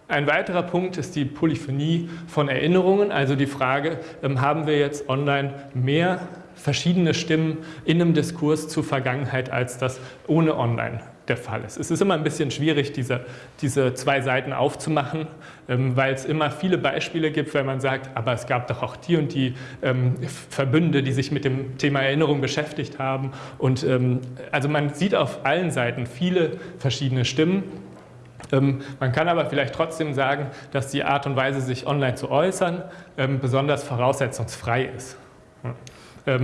ein weiterer Punkt ist die Polyphonie von Erinnerungen, also die Frage, ähm, haben wir jetzt online mehr verschiedene Stimmen in einem Diskurs zur Vergangenheit, als das ohne online der Fall ist. Es ist immer ein bisschen schwierig, diese, diese zwei Seiten aufzumachen, ähm, weil es immer viele Beispiele gibt, wenn man sagt, aber es gab doch auch die und die ähm, Verbünde, die sich mit dem Thema Erinnerung beschäftigt haben. Und ähm, also man sieht auf allen Seiten viele verschiedene Stimmen. Man kann aber vielleicht trotzdem sagen, dass die Art und Weise, sich online zu äußern, besonders voraussetzungsfrei ist.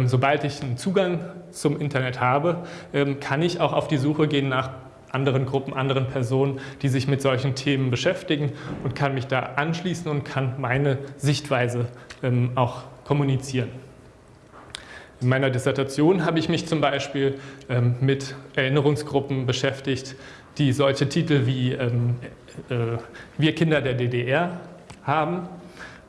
Sobald ich einen Zugang zum Internet habe, ähm, kann ich auch auf die Suche gehen nach anderen Gruppen, anderen Personen, die sich mit solchen Themen beschäftigen und kann mich da anschließen und kann meine Sichtweise ähm, auch kommunizieren. In meiner Dissertation habe ich mich zum Beispiel mit Erinnerungsgruppen beschäftigt, die solche Titel wie äh, Wir Kinder der DDR haben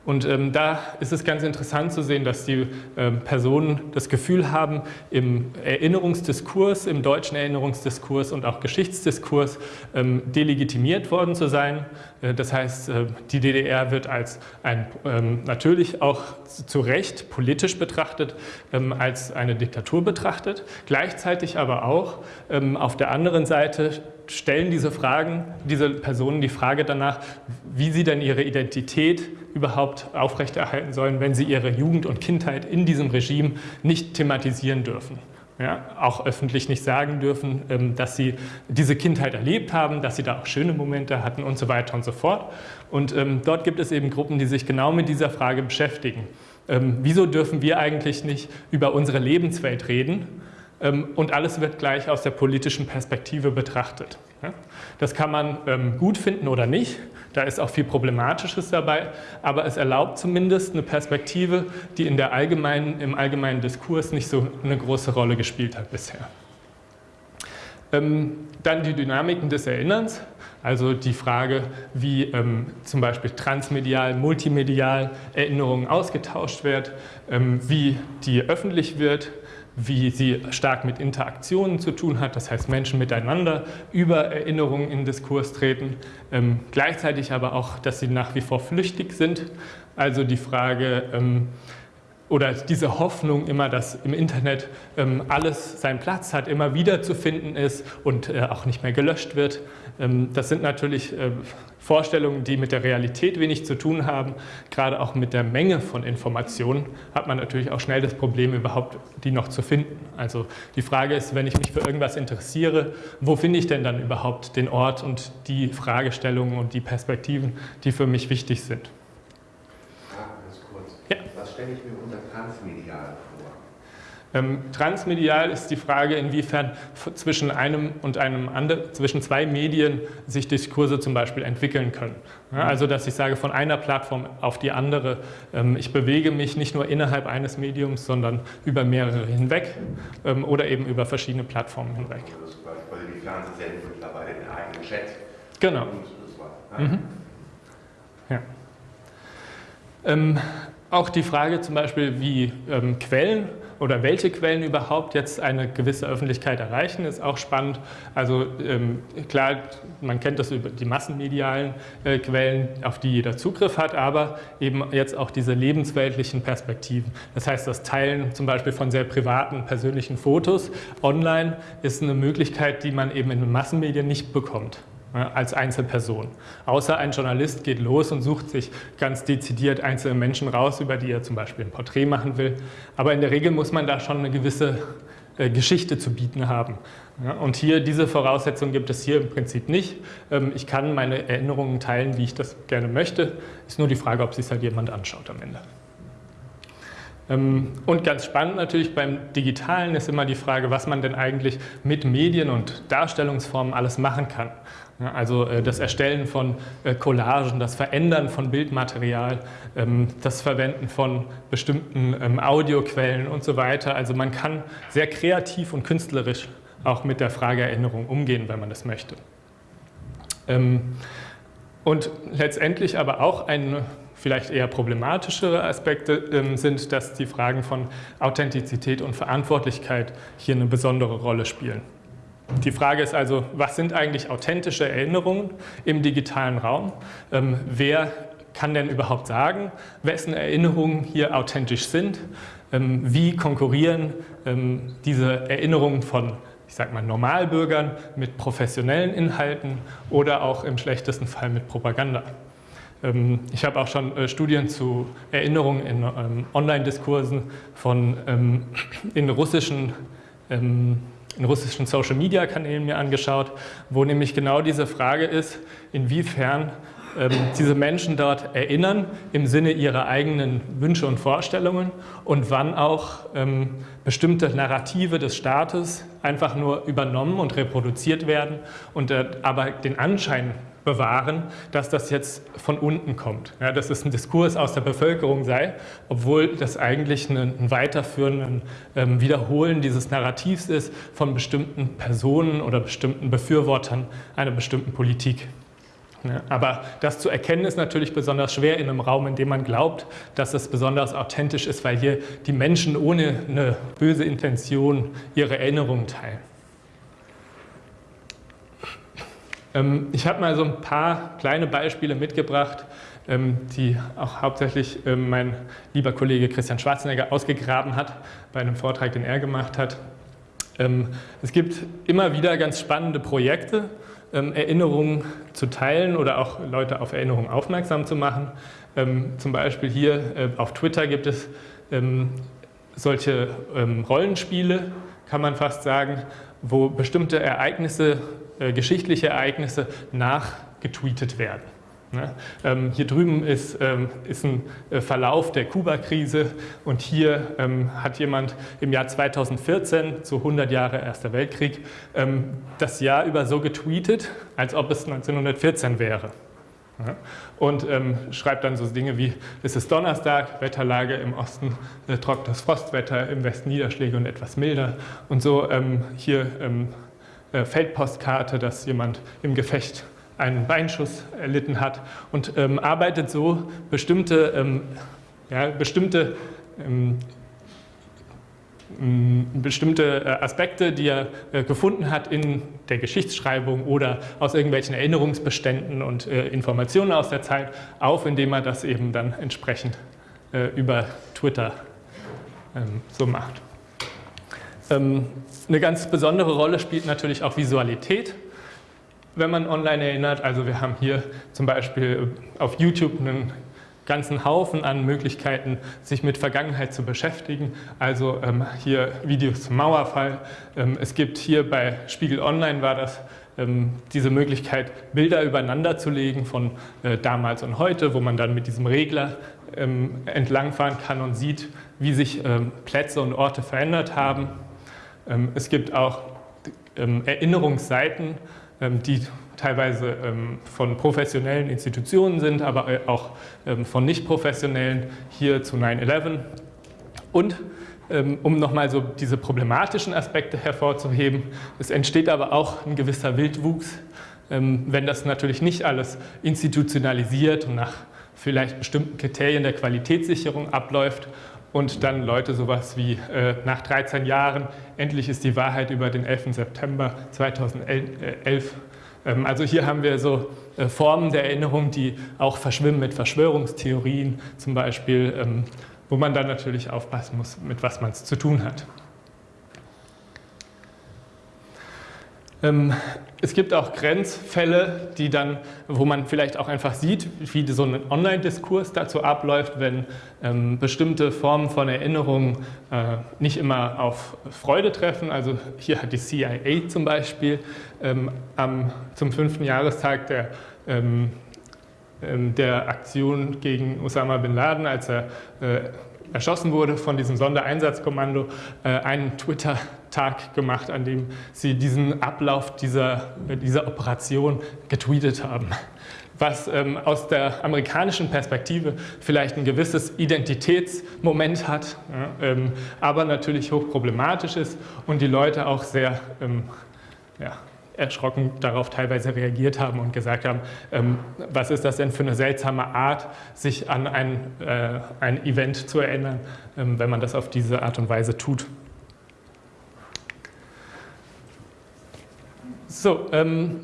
und ähm, da ist es ganz interessant zu sehen, dass die ähm, Personen das Gefühl haben, im Erinnerungsdiskurs, im deutschen Erinnerungsdiskurs und auch Geschichtsdiskurs ähm, delegitimiert worden zu sein. Äh, das heißt, äh, die DDR wird als ein, ähm, natürlich auch zu Recht politisch betrachtet, ähm, als eine Diktatur betrachtet. Gleichzeitig aber auch ähm, auf der anderen Seite stellen diese Fragen, diese Personen die Frage danach, wie sie denn ihre Identität überhaupt aufrechterhalten sollen, wenn sie ihre Jugend und Kindheit in diesem Regime nicht thematisieren dürfen. Ja, auch öffentlich nicht sagen dürfen, ähm, dass sie diese Kindheit erlebt haben, dass sie da auch schöne Momente hatten und so weiter und so fort. Und ähm, dort gibt es eben Gruppen, die sich genau mit dieser Frage beschäftigen. Ähm, wieso dürfen wir eigentlich nicht über unsere Lebenswelt reden? Ähm, und alles wird gleich aus der politischen Perspektive betrachtet. Das kann man ähm, gut finden oder nicht, da ist auch viel Problematisches dabei, aber es erlaubt zumindest eine Perspektive, die in der allgemeinen, im allgemeinen Diskurs nicht so eine große Rolle gespielt hat bisher. Ähm, dann die Dynamiken des Erinnerns, also die Frage, wie zum Beispiel transmedial, multimedial Erinnerungen ausgetauscht wird, wie die öffentlich wird, wie sie stark mit Interaktionen zu tun hat, das heißt Menschen miteinander über Erinnerungen in Diskurs treten, ähm, gleichzeitig aber auch, dass sie nach wie vor flüchtig sind, also die Frage ähm, oder diese Hoffnung immer, dass im Internet ähm, alles seinen Platz hat, immer wieder zu finden ist und äh, auch nicht mehr gelöscht wird. Ähm, das sind natürlich äh, Vorstellungen, die mit der Realität wenig zu tun haben. Gerade auch mit der Menge von Informationen hat man natürlich auch schnell das Problem, überhaupt die noch zu finden. Also die Frage ist, wenn ich mich für irgendwas interessiere, wo finde ich denn dann überhaupt den Ort und die Fragestellungen und die Perspektiven, die für mich wichtig sind. Ja, ganz kurz. Ja. Was stelle ich mir unter transmedial ähm, transmedial ist die Frage, inwiefern zwischen einem und einem anderen, zwischen zwei Medien sich Diskurse zum Beispiel entwickeln können. Ja, also, dass ich sage, von einer Plattform auf die andere, ähm, ich bewege mich nicht nur innerhalb eines Mediums, sondern über mehrere hinweg ähm, oder eben über verschiedene Plattformen hinweg. Also, quasi die Fernsehsendung mittlerweile den eigenen Chat. Genau. Mhm. Ja. Ähm, auch die Frage zum Beispiel, wie ähm, Quellen oder welche Quellen überhaupt jetzt eine gewisse Öffentlichkeit erreichen, ist auch spannend. Also ähm, klar, man kennt das über die massenmedialen äh, Quellen, auf die jeder Zugriff hat, aber eben jetzt auch diese lebensweltlichen Perspektiven. Das heißt, das Teilen zum Beispiel von sehr privaten, persönlichen Fotos online ist eine Möglichkeit, die man eben in den Massenmedien nicht bekommt als Einzelperson. Außer ein Journalist geht los und sucht sich ganz dezidiert einzelne Menschen raus, über die er zum Beispiel ein Porträt machen will. Aber in der Regel muss man da schon eine gewisse äh, Geschichte zu bieten haben. und hier, diese Voraussetzung gibt es hier im Prinzip nicht. Ähm, ich kann meine Erinnerungen teilen, wie ich das gerne möchte. Ist nur die Frage, ob sich halt jemand anschaut am Ende. Ähm, und ganz spannend natürlich beim Digitalen ist immer die Frage, was man denn eigentlich mit Medien und Darstellungsformen alles machen kann. Also äh, das Erstellen von äh, Collagen, das Verändern von Bildmaterial, ähm, das Verwenden von bestimmten ähm, Audioquellen und so weiter. Also man kann sehr kreativ und künstlerisch auch mit der Frage Erinnerung umgehen, wenn man das möchte. Ähm, und letztendlich aber auch ein vielleicht eher problematischere Aspekte sind, dass die Fragen von Authentizität und Verantwortlichkeit hier eine besondere Rolle spielen. Die Frage ist also, was sind eigentlich authentische Erinnerungen im digitalen Raum? Ähm, wer kann denn überhaupt sagen, wessen Erinnerungen hier authentisch sind? Ähm, wie konkurrieren ähm, diese Erinnerungen von ich sage mal, Normalbürgern mit professionellen Inhalten oder auch im schlechtesten Fall mit Propaganda. Ähm, ich habe auch schon äh, Studien zu Erinnerungen in ähm, Online-Diskursen von ähm, in russischen in russischen Social-Media-Kanälen mir angeschaut, wo nämlich genau diese Frage ist, inwiefern ähm, diese Menschen dort erinnern im Sinne ihrer eigenen Wünsche und Vorstellungen und wann auch ähm, bestimmte Narrative des Staates einfach nur übernommen und reproduziert werden und äh, aber den Anschein bewahren, dass das jetzt von unten kommt. Ja, dass es ein Diskurs aus der Bevölkerung sei, obwohl das eigentlich ein, ein Weiterführen, ein Wiederholen dieses Narrativs ist von bestimmten Personen oder bestimmten Befürwortern einer bestimmten Politik. Ja, aber das zu erkennen ist natürlich besonders schwer in einem Raum, in dem man glaubt, dass es besonders authentisch ist, weil hier die Menschen ohne eine böse Intention ihre Erinnerungen teilen. Ähm, ich habe mal so ein paar kleine Beispiele mitgebracht, ähm, die auch hauptsächlich ähm, mein lieber Kollege Christian Schwarzenegger ausgegraben hat bei einem Vortrag, den er gemacht hat. Es gibt immer wieder ganz spannende Projekte, Erinnerungen zu teilen oder auch Leute auf Erinnerungen aufmerksam zu machen. Zum Beispiel hier äh, auf Twitter gibt es solche Rollenspiele, kann man fast sagen, wo bestimmte Ereignisse äh, geschichtliche Ereignisse nachgetweetet werden. Ne? Ähm, hier drüben ist, ähm, ist ein äh, Verlauf der Kuba-Krise und hier ähm, hat jemand im Jahr 2014, zu 100 Jahre Erster Weltkrieg, das Jahr über so getweetet, als ob es 1914 wäre. Und schreibt dann so Dinge wie, es ist Donnerstag, Wetterlage im Osten, äh, trockenes Frostwetter, im Westen Niederschläge und etwas milder. Und so hier äh, Feldpostkarte, dass jemand im Gefecht einen Beinschuss erlitten hat und ähm, arbeitet so bestimmte, ähm, ja, bestimmte, ähm, bestimmte äh, Aspekte, die er äh, gefunden hat in der Geschichtsschreibung oder aus irgendwelchen Erinnerungsbeständen und äh, Informationen aus der Zeit auf, indem er das eben dann entsprechend äh, über Twitter ähm, so macht. Eine ganz besondere Rolle spielt natürlich auch Visualität, wenn man online erinnert. Also wir haben hier zum Beispiel auf YouTube einen ganzen Haufen an Möglichkeiten, sich mit Vergangenheit zu beschäftigen. Also ähm, hier Videos zum Mauerfall. Ähm, es gibt hier bei Spiegel Online war das ähm, diese Möglichkeit, Bilder übereinander zu legen von äh, damals und heute, wo man dann mit diesem Regler ähm, entlangfahren kann und sieht, wie sich ähm, Plätze und Orte verändert haben. Ähm, es gibt auch ähm, Erinnerungsseiten, ähm, die teilweise von professionellen Institutionen sind, aber äh, auch von nicht professionellen, hier zu 9-11. Und um nochmal so diese problematischen Aspekte hervorzuheben, es entsteht aber auch ein gewisser Wildwuchs, wenn das natürlich nicht alles institutionalisiert und nach vielleicht bestimmten Kriterien der Qualitätssicherung abläuft und dann Leute sowas wie äh, nach 13 Jahren, endlich ist die Wahrheit über den 11. September 2011. Ähm, also hier haben wir so äh, Formen der Erinnerung, die auch verschwimmen mit Verschwörungstheorien zum Beispiel, ähm, wo man dann natürlich aufpassen muss, mit was man es zu tun hat. Ähm, es gibt auch Grenzfälle, die dann, wo man vielleicht auch einfach sieht, wie so ein Online-Diskurs dazu abläuft, wenn ähm, bestimmte Formen von Erinnerung äh, nicht immer auf Freude treffen. Also hier hat die CIA zum Beispiel ähm, am, zum fünften Jahrestag der, ähm, ähm der Aktion gegen Osama Bin Laden, als er äh, erschossen wurde von diesem Sondereinsatzkommando, äh, einen Twitter-Tag gemacht, an dem sie diesen Ablauf dieser, dieser Operation getweetet haben. Was ähm, aus der amerikanischen Perspektive vielleicht ein gewisses Identitätsmoment hat, ja, ähm, aber natürlich hochproblematisch ist und die Leute auch sehr ähm, ja, erschrocken darauf teilweise reagiert haben und gesagt haben, ähm, was ist das denn für eine seltsame Art, sich an ein, äh, ein Event zu erinnern, ähm, wenn man das auf diese Art und Weise tut. So, ähm,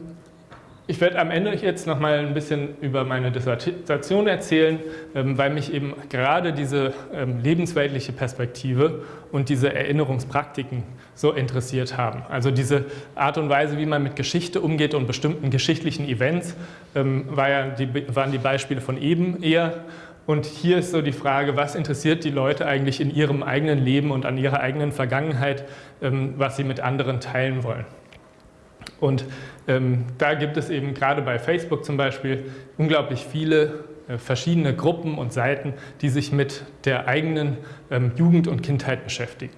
ich werde am Ende jetzt noch mal ein bisschen über meine Dissertation erzählen, ähm, weil mich eben gerade diese ähm, lebensweltliche Perspektive und diese Erinnerungspraktiken so interessiert haben. Also diese Art und Weise, wie man mit Geschichte umgeht und bestimmten geschichtlichen Events, ähm, war ja die, waren die Beispiele von eben eher. Und hier ist so die Frage, was interessiert die Leute eigentlich in ihrem eigenen Leben und an ihrer eigenen Vergangenheit, was sie mit anderen teilen wollen. Und ähm, da gibt es eben gerade bei Facebook zum Beispiel unglaublich viele äh, verschiedene Gruppen und Seiten, die sich mit der eigenen ähm, Jugend und Kindheit beschäftigen.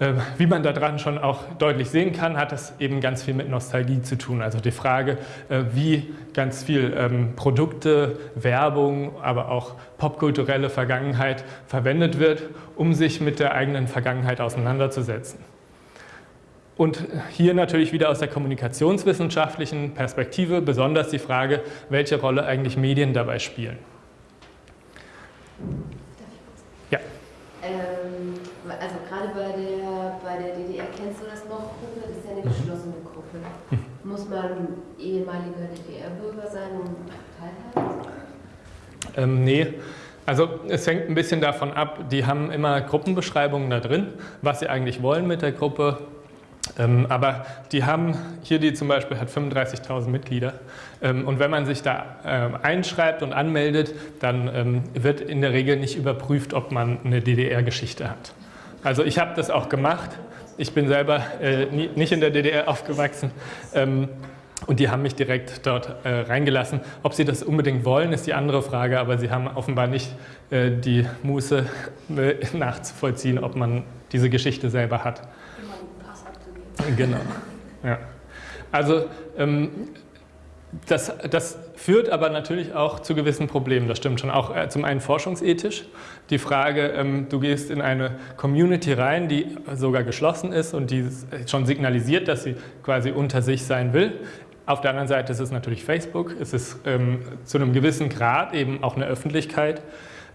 Äh, wie man daran schon auch deutlich sehen kann, hat das eben ganz viel mit Nostalgie zu tun. Also die Frage, äh, wie ganz viel ähm, Produkte, Werbung, aber auch popkulturelle Vergangenheit verwendet wird, um sich mit der eigenen Vergangenheit auseinanderzusetzen. Und hier natürlich wieder aus der kommunikationswissenschaftlichen Perspektive besonders die Frage, welche Rolle eigentlich Medien dabei spielen. Ja. Ähm, also gerade bei der, bei der DDR, kennst du das noch, Gruppe? Das ist ja eine mhm. geschlossene Gruppe. Mhm. Muss man ehemaliger DDR-Bürger sein, um teilhaben? Ähm, nee. Also es hängt ein bisschen davon ab, die haben immer Gruppenbeschreibungen da drin, was sie eigentlich wollen mit der Gruppe, aber die haben, hier die zum Beispiel hat 35.000 Mitglieder ähm, und wenn man sich da ähm, einschreibt und anmeldet, dann ähm, wird in der Regel nicht überprüft, ob man eine DDR-Geschichte hat. Also ich habe das auch gemacht, ich bin selber äh, nicht in der DDR aufgewachsen ähm, und die haben mich direkt dort äh, reingelassen. Ob sie das unbedingt wollen, ist die andere Frage, aber sie haben offenbar nicht äh, die Muße *laughs* nachzuvollziehen, ob man diese Geschichte selber hat. Genau. Ja. Also ähm, das, das, führt aber natürlich auch zu gewissen Problemen, das stimmt schon. Auch äh, zum einen forschungsethisch. Die Frage, ähm, du gehst in eine Community rein, die sogar geschlossen ist und die schon signalisiert, dass sie quasi unter sich sein will. Auf der anderen Seite ist es natürlich Facebook, es ist ähm, zu einem gewissen Grad eben auch eine Öffentlichkeit.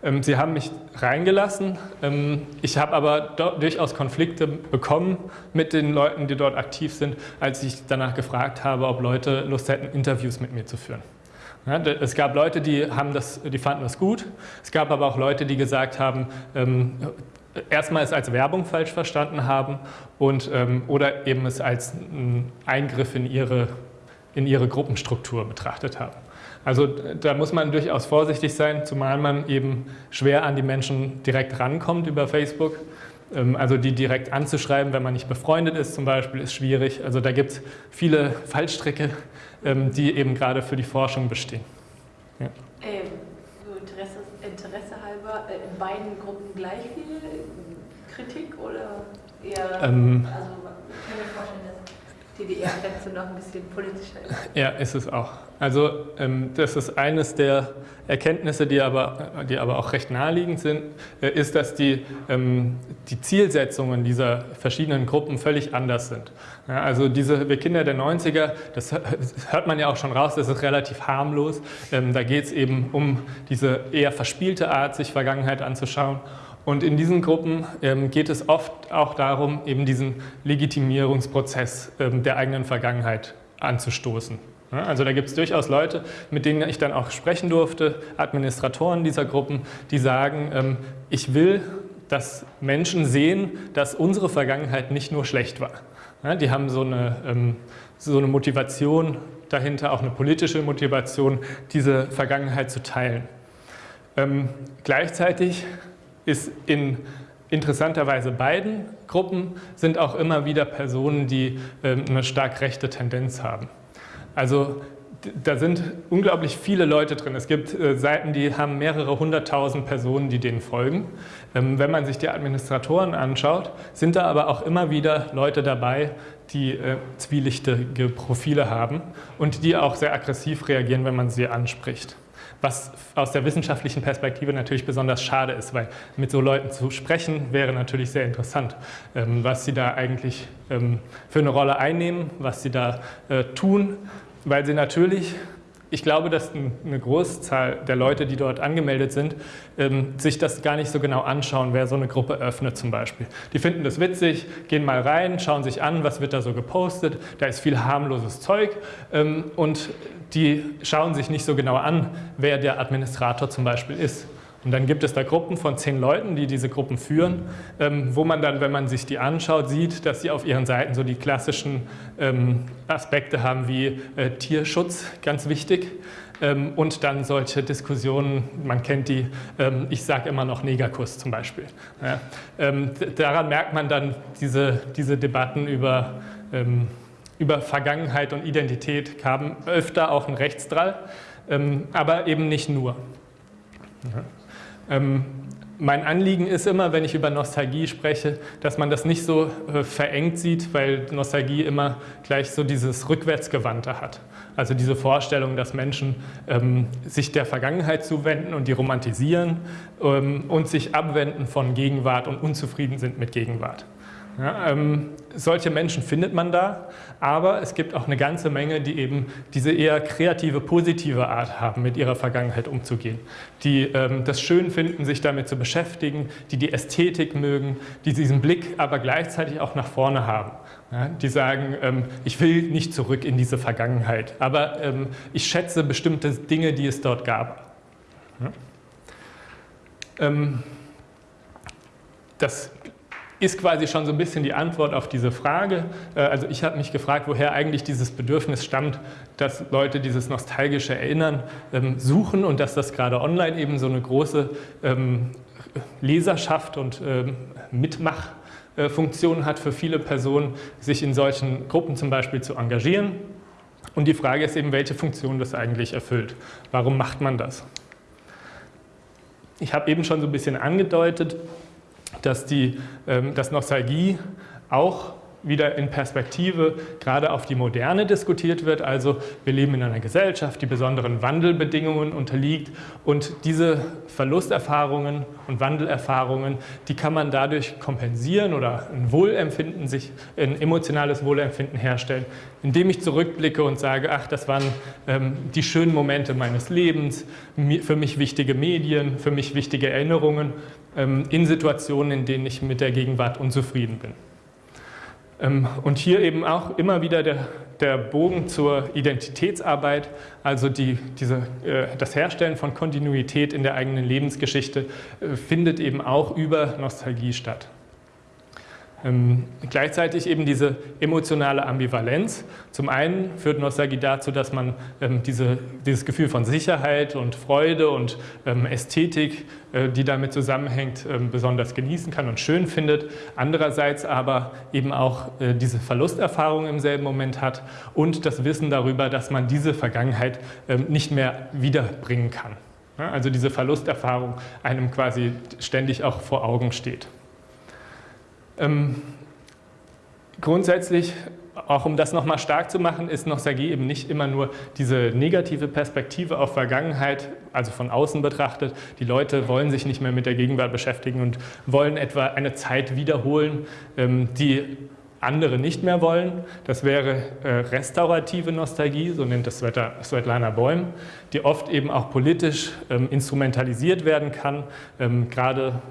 Ähm, sie haben mich reingelassen. Ähm, ich habe aber durchaus Konflikte bekommen mit den Leuten, die dort aktiv sind, als ich danach gefragt habe, ob Leute Lust hätten, Interviews mit mir zu führen. es gab Leute, die, haben das, die fanden das gut. Es gab aber auch Leute, die gesagt haben, ähm, erstmal es als Werbung falsch verstanden haben und, oder eben es als Eingriff in ihre, in ihre Gruppenstruktur betrachtet haben. Also da muss man durchaus vorsichtig sein, zumal man eben schwer an die Menschen direkt rankommt über Facebook. Ähm, also die direkt anzuschreiben, wenn man nicht befreundet ist zum Beispiel, ist schwierig. Also da gibt es viele Fallstricke, ähm, die eben gerade für die Forschung bestehen. Ja. Ähm, so Interesse, Interesse halber, äh, in beiden Gruppen gleich viel Kritik oder eher, ähm, also ich kann mir vorstellen, DDR-Grenze noch ein bisschen politischer ist. Ja, ist es auch. Also ähm, das ist eines der Erkenntnisse, die aber, die aber auch recht naheliegend sind, äh, ist, dass die, ähm, die Zielsetzungen dieser verschiedenen Gruppen völlig anders sind. Ja, also diese Wir Kinder der 90er, das hört man ja auch schon raus, das ist relativ harmlos. Ähm, da geht es eben um diese eher verspielte Art, sich Vergangenheit anzuschauen. Und in diesen Gruppen ähm, geht es oft auch darum, eben diesen Legitimierungsprozess ähm, der eigenen Vergangenheit anzustoßen. Also da gibt es durchaus Leute, mit denen ich dann auch sprechen durfte, Administratoren dieser Gruppen, die sagen, ähm, ich will, dass Menschen sehen, dass unsere Vergangenheit nicht nur schlecht war. Die haben so eine, so eine Motivation dahinter, auch eine politische Motivation, diese Vergangenheit zu teilen. Gleichzeitig ist in interessanterweise beiden Gruppen sind auch immer wieder Personen, die eine stark rechte Tendenz haben. Also da sind unglaublich viele Leute drin. Es gibt äh, Seiten, die haben mehrere hunderttausend Personen, die denen folgen. Ähm, wenn man sich die Administratoren anschaut, sind da aber auch immer wieder Leute dabei, die äh, zwielichtige Profile haben und die auch sehr aggressiv reagieren, wenn man sie anspricht. Was aus der wissenschaftlichen Perspektive natürlich besonders schade ist, weil mit so Leuten zu sprechen wäre natürlich sehr interessant, ähm, was sie da eigentlich ähm, für eine Rolle einnehmen, was sie da äh, tun weil sie natürlich, ich glaube, dass eine Großzahl der Leute, die dort angemeldet sind, ähm, sich das gar nicht so genau anschauen, wer so eine Gruppe öffnet zum Beispiel. Die finden das witzig, gehen mal rein, schauen sich an, was wird da so gepostet, da ist viel harmloses Zeug ähm, und die schauen sich nicht so genau an, wer der Administrator zum Beispiel ist. Und dann gibt es da Gruppen von zehn Leuten, die diese Gruppen führen, ähm, wo man dann, wenn man sich die anschaut, sieht, dass sie auf ihren Seiten so die klassischen ähm, Aspekte haben wie äh, Tierschutz, ganz wichtig, ähm, und dann solche Diskussionen, man kennt die, ich sage immer noch Negerkuss zum Beispiel. Daran merkt man dann diese, diese Debatten über, über Vergangenheit und Identität haben öfter auch einen Rechtsdrall, aber eben nicht nur. Ja. Ähm, mein Anliegen ist immer, wenn ich über Nostalgie spreche, dass man das nicht so äh, verengt sieht, weil Nostalgie immer gleich so dieses Rückwärtsgewandte hat. Also diese Vorstellung, dass Menschen ähm, sich der Vergangenheit zuwenden und die romantisieren ähm, und sich abwenden von Gegenwart und unzufrieden sind mit Gegenwart. Ja, ähm, solche Menschen findet man da, aber es gibt auch eine ganze Menge, die eben diese eher kreative, positive Art haben, mit ihrer Vergangenheit umzugehen, die ähm, das schön finden, sich damit zu beschäftigen, die die Ästhetik mögen, die diesen Blick aber gleichzeitig auch nach vorne haben. Ja, die sagen, ähm, ich will nicht zurück in diese Vergangenheit, aber ähm, ich schätze bestimmte Dinge, die es dort gab. Ja? Ähm, das ist quasi schon so ein bisschen die Antwort auf diese Frage. Äh, also ich habe mich gefragt, woher eigentlich dieses Bedürfnis stammt, dass Leute dieses nostalgische Erinnern ähm, suchen und dass das gerade online eben so eine große ähm, Leserschaft und ähm, Mitmachfunktion hat für viele Personen, sich in solchen Gruppen zum Beispiel zu engagieren. Und die Frage ist eben, welche Funktion das eigentlich erfüllt. Warum macht man das? Ich habe eben schon so ein bisschen angedeutet, dass, die, ähm, dass Nostalgie auch wieder in Perspektive gerade auf die Moderne diskutiert wird. Also wir leben in einer Gesellschaft, die besonderen Wandelbedingungen unterliegt und diese Verlusterfahrungen und Wandelerfahrungen, die kann man dadurch kompensieren oder ein Wohlempfinden, sich ein emotionales Wohlempfinden herstellen, indem ich zurückblicke und sage, ach, das waren ähm, die schönen Momente meines Lebens, für mich wichtige Medien, für mich wichtige Erinnerungen ähm, in Situationen, in denen ich mit der Gegenwart unzufrieden bin. Ähm, und hier eben auch immer wieder der, der Bogen zur Identitätsarbeit, also die, diese, äh, das Herstellen von Kontinuität in der eigenen Lebensgeschichte, äh, findet eben auch über Nostalgie statt. Ähm, gleichzeitig eben diese emotionale Ambivalenz. Zum einen führt Nostalgie dazu, dass man ähm, diese, dieses Gefühl von Sicherheit und Freude und ähm, Ästhetik, äh, die damit zusammenhängt, ähm, besonders genießen kann und schön findet. Andererseits aber eben auch äh, diese Verlusterfahrung im selben Moment hat und das Wissen darüber, dass man diese Vergangenheit ähm, nicht mehr wiederbringen kann. Ja, also diese Verlusterfahrung einem quasi ständig auch vor Augen steht. Ähm, grundsätzlich auch um das nochmal stark zu machen, ist Nostalgie eben nicht immer nur diese negative Perspektive auf Vergangenheit, also von außen betrachtet. Die Leute wollen sich nicht mehr mit der Gegenwart beschäftigen und wollen etwa eine Zeit wiederholen, ähm, die andere nicht mehr wollen. Das wäre äh, restaurative Nostalgie, so nennt es Svetlana Bäum, die oft eben auch politisch ähm, instrumentalisiert werden kann, ähm, gerade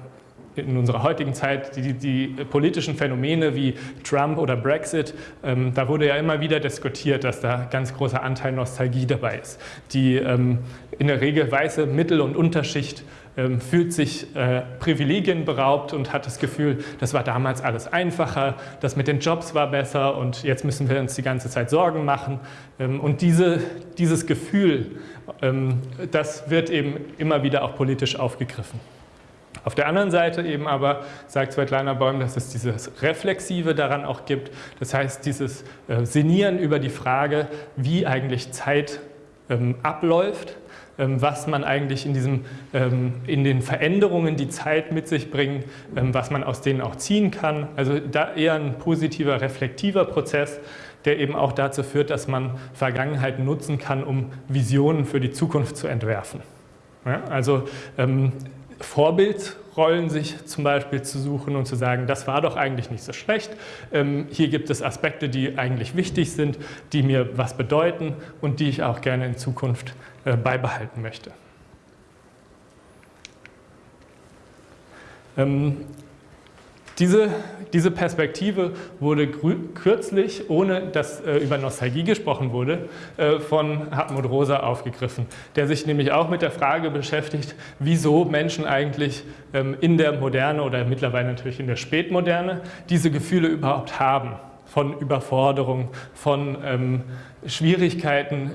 in unserer heutigen Zeit die, die, politischen Phänomene wie Trump oder Brexit, ähm, da wurde ja immer wieder diskutiert, dass da ganz großer Anteil Nostalgie dabei ist. Die ähm, in der Regel weiße Mittel- und Unterschicht ähm, fühlt sich äh, Privilegien beraubt und hat das Gefühl, das war damals alles einfacher, das mit den Jobs war besser und jetzt müssen wir uns die ganze Zeit Sorgen machen. Ähm, und diese, dieses Gefühl, ähm, das wird eben immer wieder auch politisch aufgegriffen. Auf der anderen Seite eben aber sagt Svetlana Bäum, dass es dieses Reflexive daran auch gibt. Das heißt, dieses äh, Sinnieren über die Frage, wie eigentlich Zeit ähm, abläuft, ähm, was man eigentlich in, diesem, ähm, in den Veränderungen, die Zeit mit sich bringt, ähm, was man aus denen auch ziehen kann. Also da eher ein positiver, reflektiver Prozess, der eben auch dazu führt, dass man Vergangenheit nutzen kann, um Visionen für die Zukunft zu entwerfen. Ja, also ähm, Vorbildrollen sich zum Beispiel zu suchen und zu sagen, das war doch eigentlich nicht so schlecht. Ähm, hier gibt es Aspekte, die eigentlich wichtig sind, die mir was bedeuten und die ich auch gerne in Zukunft äh, beibehalten möchte. Ähm, diese, diese Perspektive wurde kürzlich, ohne dass äh, über Nostalgie gesprochen wurde, äh, von Hartmut Rosa aufgegriffen, der sich nämlich auch mit der Frage beschäftigt, wieso Menschen eigentlich ähm, in der Moderne oder mittlerweile natürlich in der Spätmoderne diese Gefühle überhaupt haben von Überforderung, von ähm, Schwierigkeiten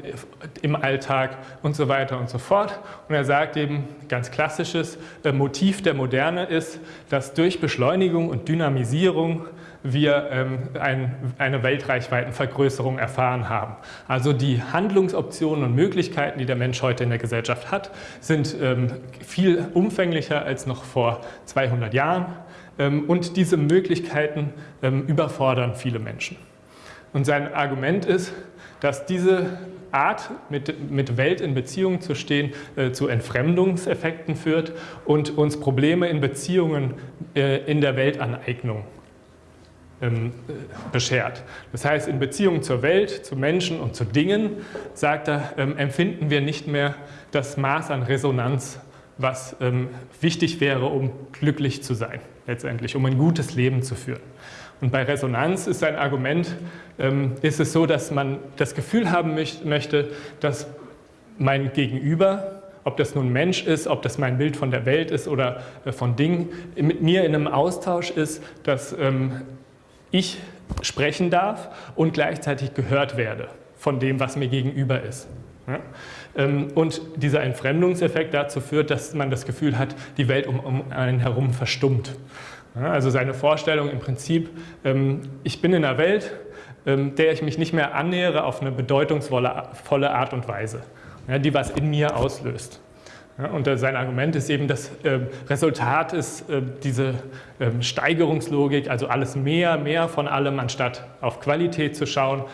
im Alltag und so weiter und so fort. Und er sagt eben, ganz klassisches äh, Motiv der Moderne ist, dass durch Beschleunigung und Dynamisierung wir ähm, ein, eine Weltreichweitenvergrößerung erfahren haben. Also die Handlungsoptionen und Möglichkeiten, die der Mensch heute in der Gesellschaft hat, sind ähm, viel umfänglicher als noch vor 200 Jahren. Ähm, und diese Möglichkeiten ähm, überfordern viele Menschen. Und sein Argument ist, dass diese Art, mit, Welt in Beziehung zu stehen, äh, zu Entfremdungseffekten führt und uns Probleme in Beziehungen äh, in der Weltaneignung ähm, äh, beschert. Das heißt, in Beziehung zur Welt, zu Menschen und zu Dingen, sagt er, empfinden wir nicht mehr das Maß an Resonanz, was wichtig wäre, um glücklich zu sein, letztendlich, um ein gutes Leben zu führen. Und bei Resonanz ist ein Argument, ähm, ist es so, dass man das Gefühl haben möchte, dass mein Gegenüber, ob das nun Mensch ist, ob das mein Bild von der Welt ist oder äh, von Dingen, mit mir in einem Austausch ist, dass ähm, ich sprechen darf und gleichzeitig gehört werde von dem, was mir gegenüber ist. Ähm, und dieser Entfremdungseffekt dazu führt, dass man das Gefühl hat, die Welt um einen herum verstummt. Also seine Vorstellung im Prinzip, ähm, ich bin in einer Welt, ähm, der ich mich nicht mehr annähere auf eine bedeutungsvolle Art und Weise, die was in mir auslöst. Und sein Argument ist eben, das ähm, Resultat ist diese Steigerungslogik, also alles mehr, mehr von allem, anstatt auf Qualität zu schauen,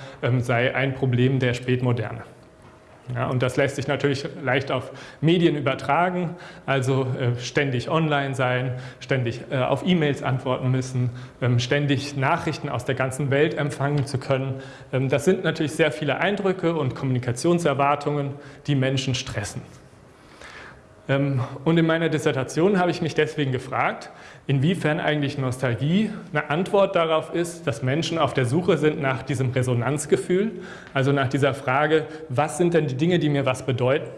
sei ein Problem der Spätmoderne. Ja, und das lässt sich natürlich leicht auf Medien übertragen, also äh, ständig online sein, ständig äh, auf E-Mails antworten müssen, ähm, ständig Nachrichten aus der ganzen Welt empfangen zu können. Ähm, das sind natürlich sehr viele Eindrücke und Kommunikationserwartungen, die Menschen stressen. Ähm, und in meiner Dissertation habe ich mich deswegen gefragt, inwiefern eigentlich Nostalgie eine Antwort darauf ist, dass Menschen auf der Suche sind nach diesem Resonanzgefühl, also nach dieser Frage, was sind denn die Dinge, die mir was bedeuten?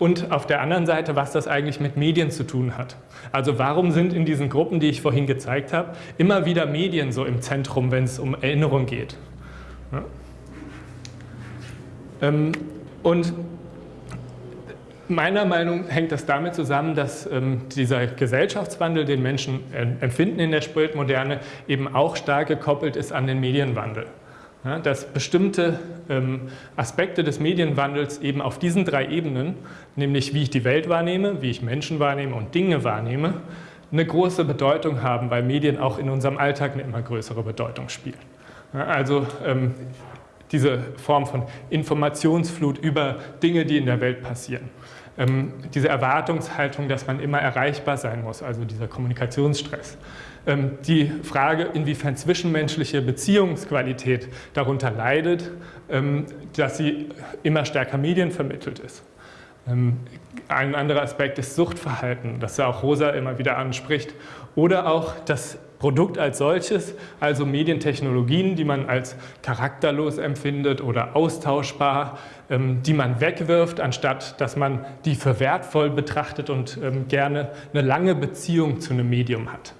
Und auf der anderen Seite, was das eigentlich mit Medien zu tun hat. Also warum sind in diesen Gruppen, die ich vorhin gezeigt habe, immer wieder Medien so im Zentrum, wenn es um Erinnerung geht? Ja. Ähm, und Meiner Meinung nach hängt das damit zusammen, dass ähm, dieser Gesellschaftswandel, den Menschen empfinden in der Spätmoderne, eben auch stark gekoppelt ist an den Medienwandel. Ja, dass bestimmte ähm, Aspekte des Medienwandels eben auf diesen drei Ebenen, nämlich wie ich die Welt wahrnehme, wie ich Menschen wahrnehme und Dinge wahrnehme, eine große Bedeutung haben, weil Medien auch in unserem Alltag eine immer größere Bedeutung spielen. Also ähm, diese Form von Informationsflut über Dinge, die in der Welt passieren. Ähm, diese Erwartungshaltung, dass man immer erreichbar sein muss, also dieser Kommunikationsstress. Ähm, die Frage, inwiefern zwischenmenschliche Beziehungsqualität darunter leidet, ähm, dass sie immer stärker medienvermittelt ist. Ähm, ein anderer Aspekt ist Suchtverhalten, das ja auch Rosa immer wieder anspricht. Oder auch das Produkt als solches, also Medientechnologien, die man als charakterlos empfindet oder austauschbar, die man wegwirft, anstatt dass man die für wertvoll betrachtet und ähm, gerne eine lange Beziehung zu einem Medium hat.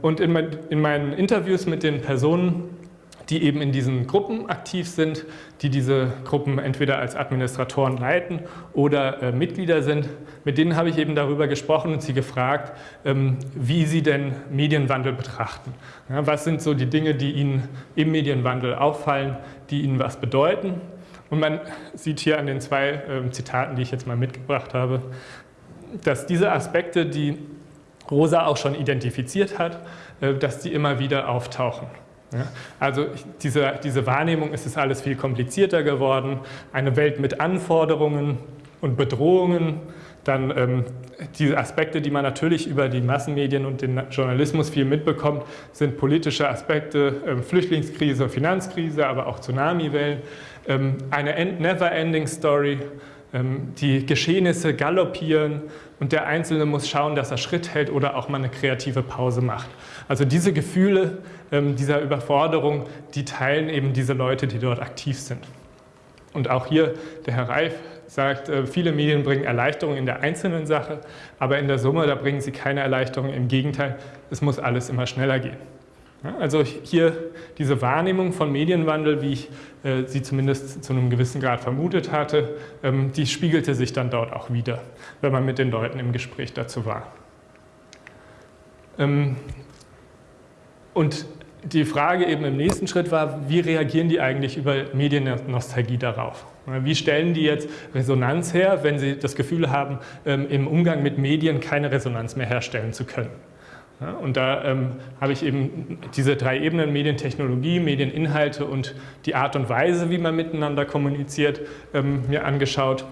Und in meinen Interviews mit den Personen, die eben in diesen Gruppen aktiv sind, die diese Gruppen entweder als Administratoren leiten oder äh, Mitglieder sind. Mit denen habe ich eben darüber gesprochen und sie gefragt, ähm, wie sie denn Medienwandel betrachten. Ja, was sind so die Dinge, die ihnen im Medienwandel auffallen, die ihnen was bedeuten. Und man sieht hier an den zwei äh, Zitaten, die ich jetzt mal mitgebracht habe, dass diese Aspekte, die Rosa auch schon identifiziert hat, äh, dass die immer wieder auftauchen. Also diese, diese Wahrnehmung ist es alles viel komplizierter geworden. Eine Welt mit Anforderungen und Bedrohungen, dann ähm, diese Aspekte, die man natürlich über die Massenmedien und den Journalismus viel mitbekommt, sind politische Aspekte, ähm, Flüchtlingskrise, Finanzkrise, aber auch Tsunamiwellen. Ähm, eine never-ending Story, ähm, die Geschehnisse galoppieren und der Einzelne muss schauen, dass er Schritt hält oder auch mal eine kreative Pause macht. Also diese Gefühle ähm, dieser Überforderung, die teilen eben diese Leute, die dort aktiv sind. Und auch hier, der Herr Reif sagt, äh, viele Medien bringen Erleichterung in der einzelnen Sache, aber in der Summe, da bringen sie keine Erleichterung. Im Gegenteil, es muss alles immer schneller gehen. Also hier diese Wahrnehmung von Medienwandel, wie ich äh, sie zumindest zu einem gewissen Grad vermutet hatte, ähm, die spiegelte sich dann dort auch wieder, wenn man mit den Leuten im Gespräch dazu war. Ähm, und die Frage eben im nächsten Schritt war, wie reagieren die eigentlich über Mediennostalgie darauf? Wie stellen die jetzt Resonanz her, wenn sie das Gefühl haben, ähm, im Umgang mit Medien keine Resonanz mehr herstellen zu können? Und da ähm, habe ich eben diese drei Ebenen, Medientechnologie, Medieninhalte und die Art und Weise, wie man miteinander kommuniziert, ähm, mir angeschaut.